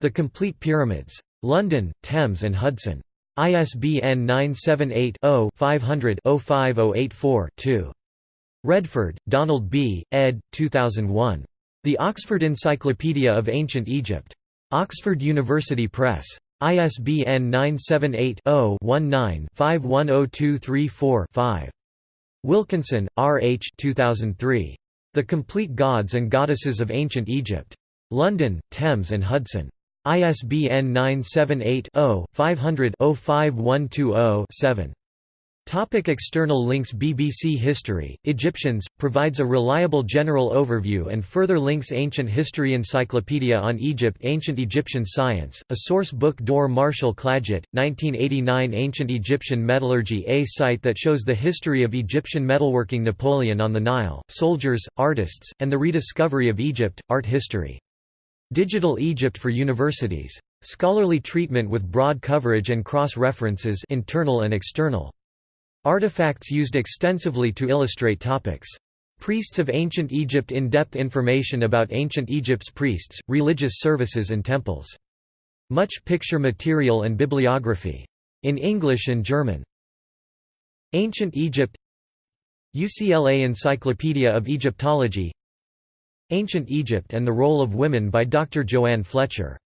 The Complete Pyramids. London, Thames and Hudson. ISBN 978-0-500-05084-2. Redford, Donald B., ed. 2001. The Oxford Encyclopedia of Ancient Egypt. Oxford University Press. ISBN 978-0-19-510234-5. Wilkinson, R. H. 2003. The Complete Gods and Goddesses of Ancient Egypt. London, Thames and Hudson. ISBN 978 0 500 05120 7. Topic external links BBC History, Egyptians, provides a reliable general overview and further links Ancient History Encyclopedia on Egypt Ancient Egyptian Science, a source book Dor Marshall Clagett, 1989 Ancient Egyptian Metallurgy A site that shows the history of Egyptian metalworking Napoleon on the Nile, soldiers, artists, and the rediscovery of Egypt, art history. Digital Egypt for Universities. Scholarly treatment with broad coverage and cross-references internal and external. Artifacts used extensively to illustrate topics. Priests of Ancient Egypt In-depth information about Ancient Egypt's priests, religious services and temples. Much picture material and bibliography. In English and German. Ancient Egypt UCLA Encyclopedia of Egyptology Ancient Egypt and the Role of Women by Dr. Joann Fletcher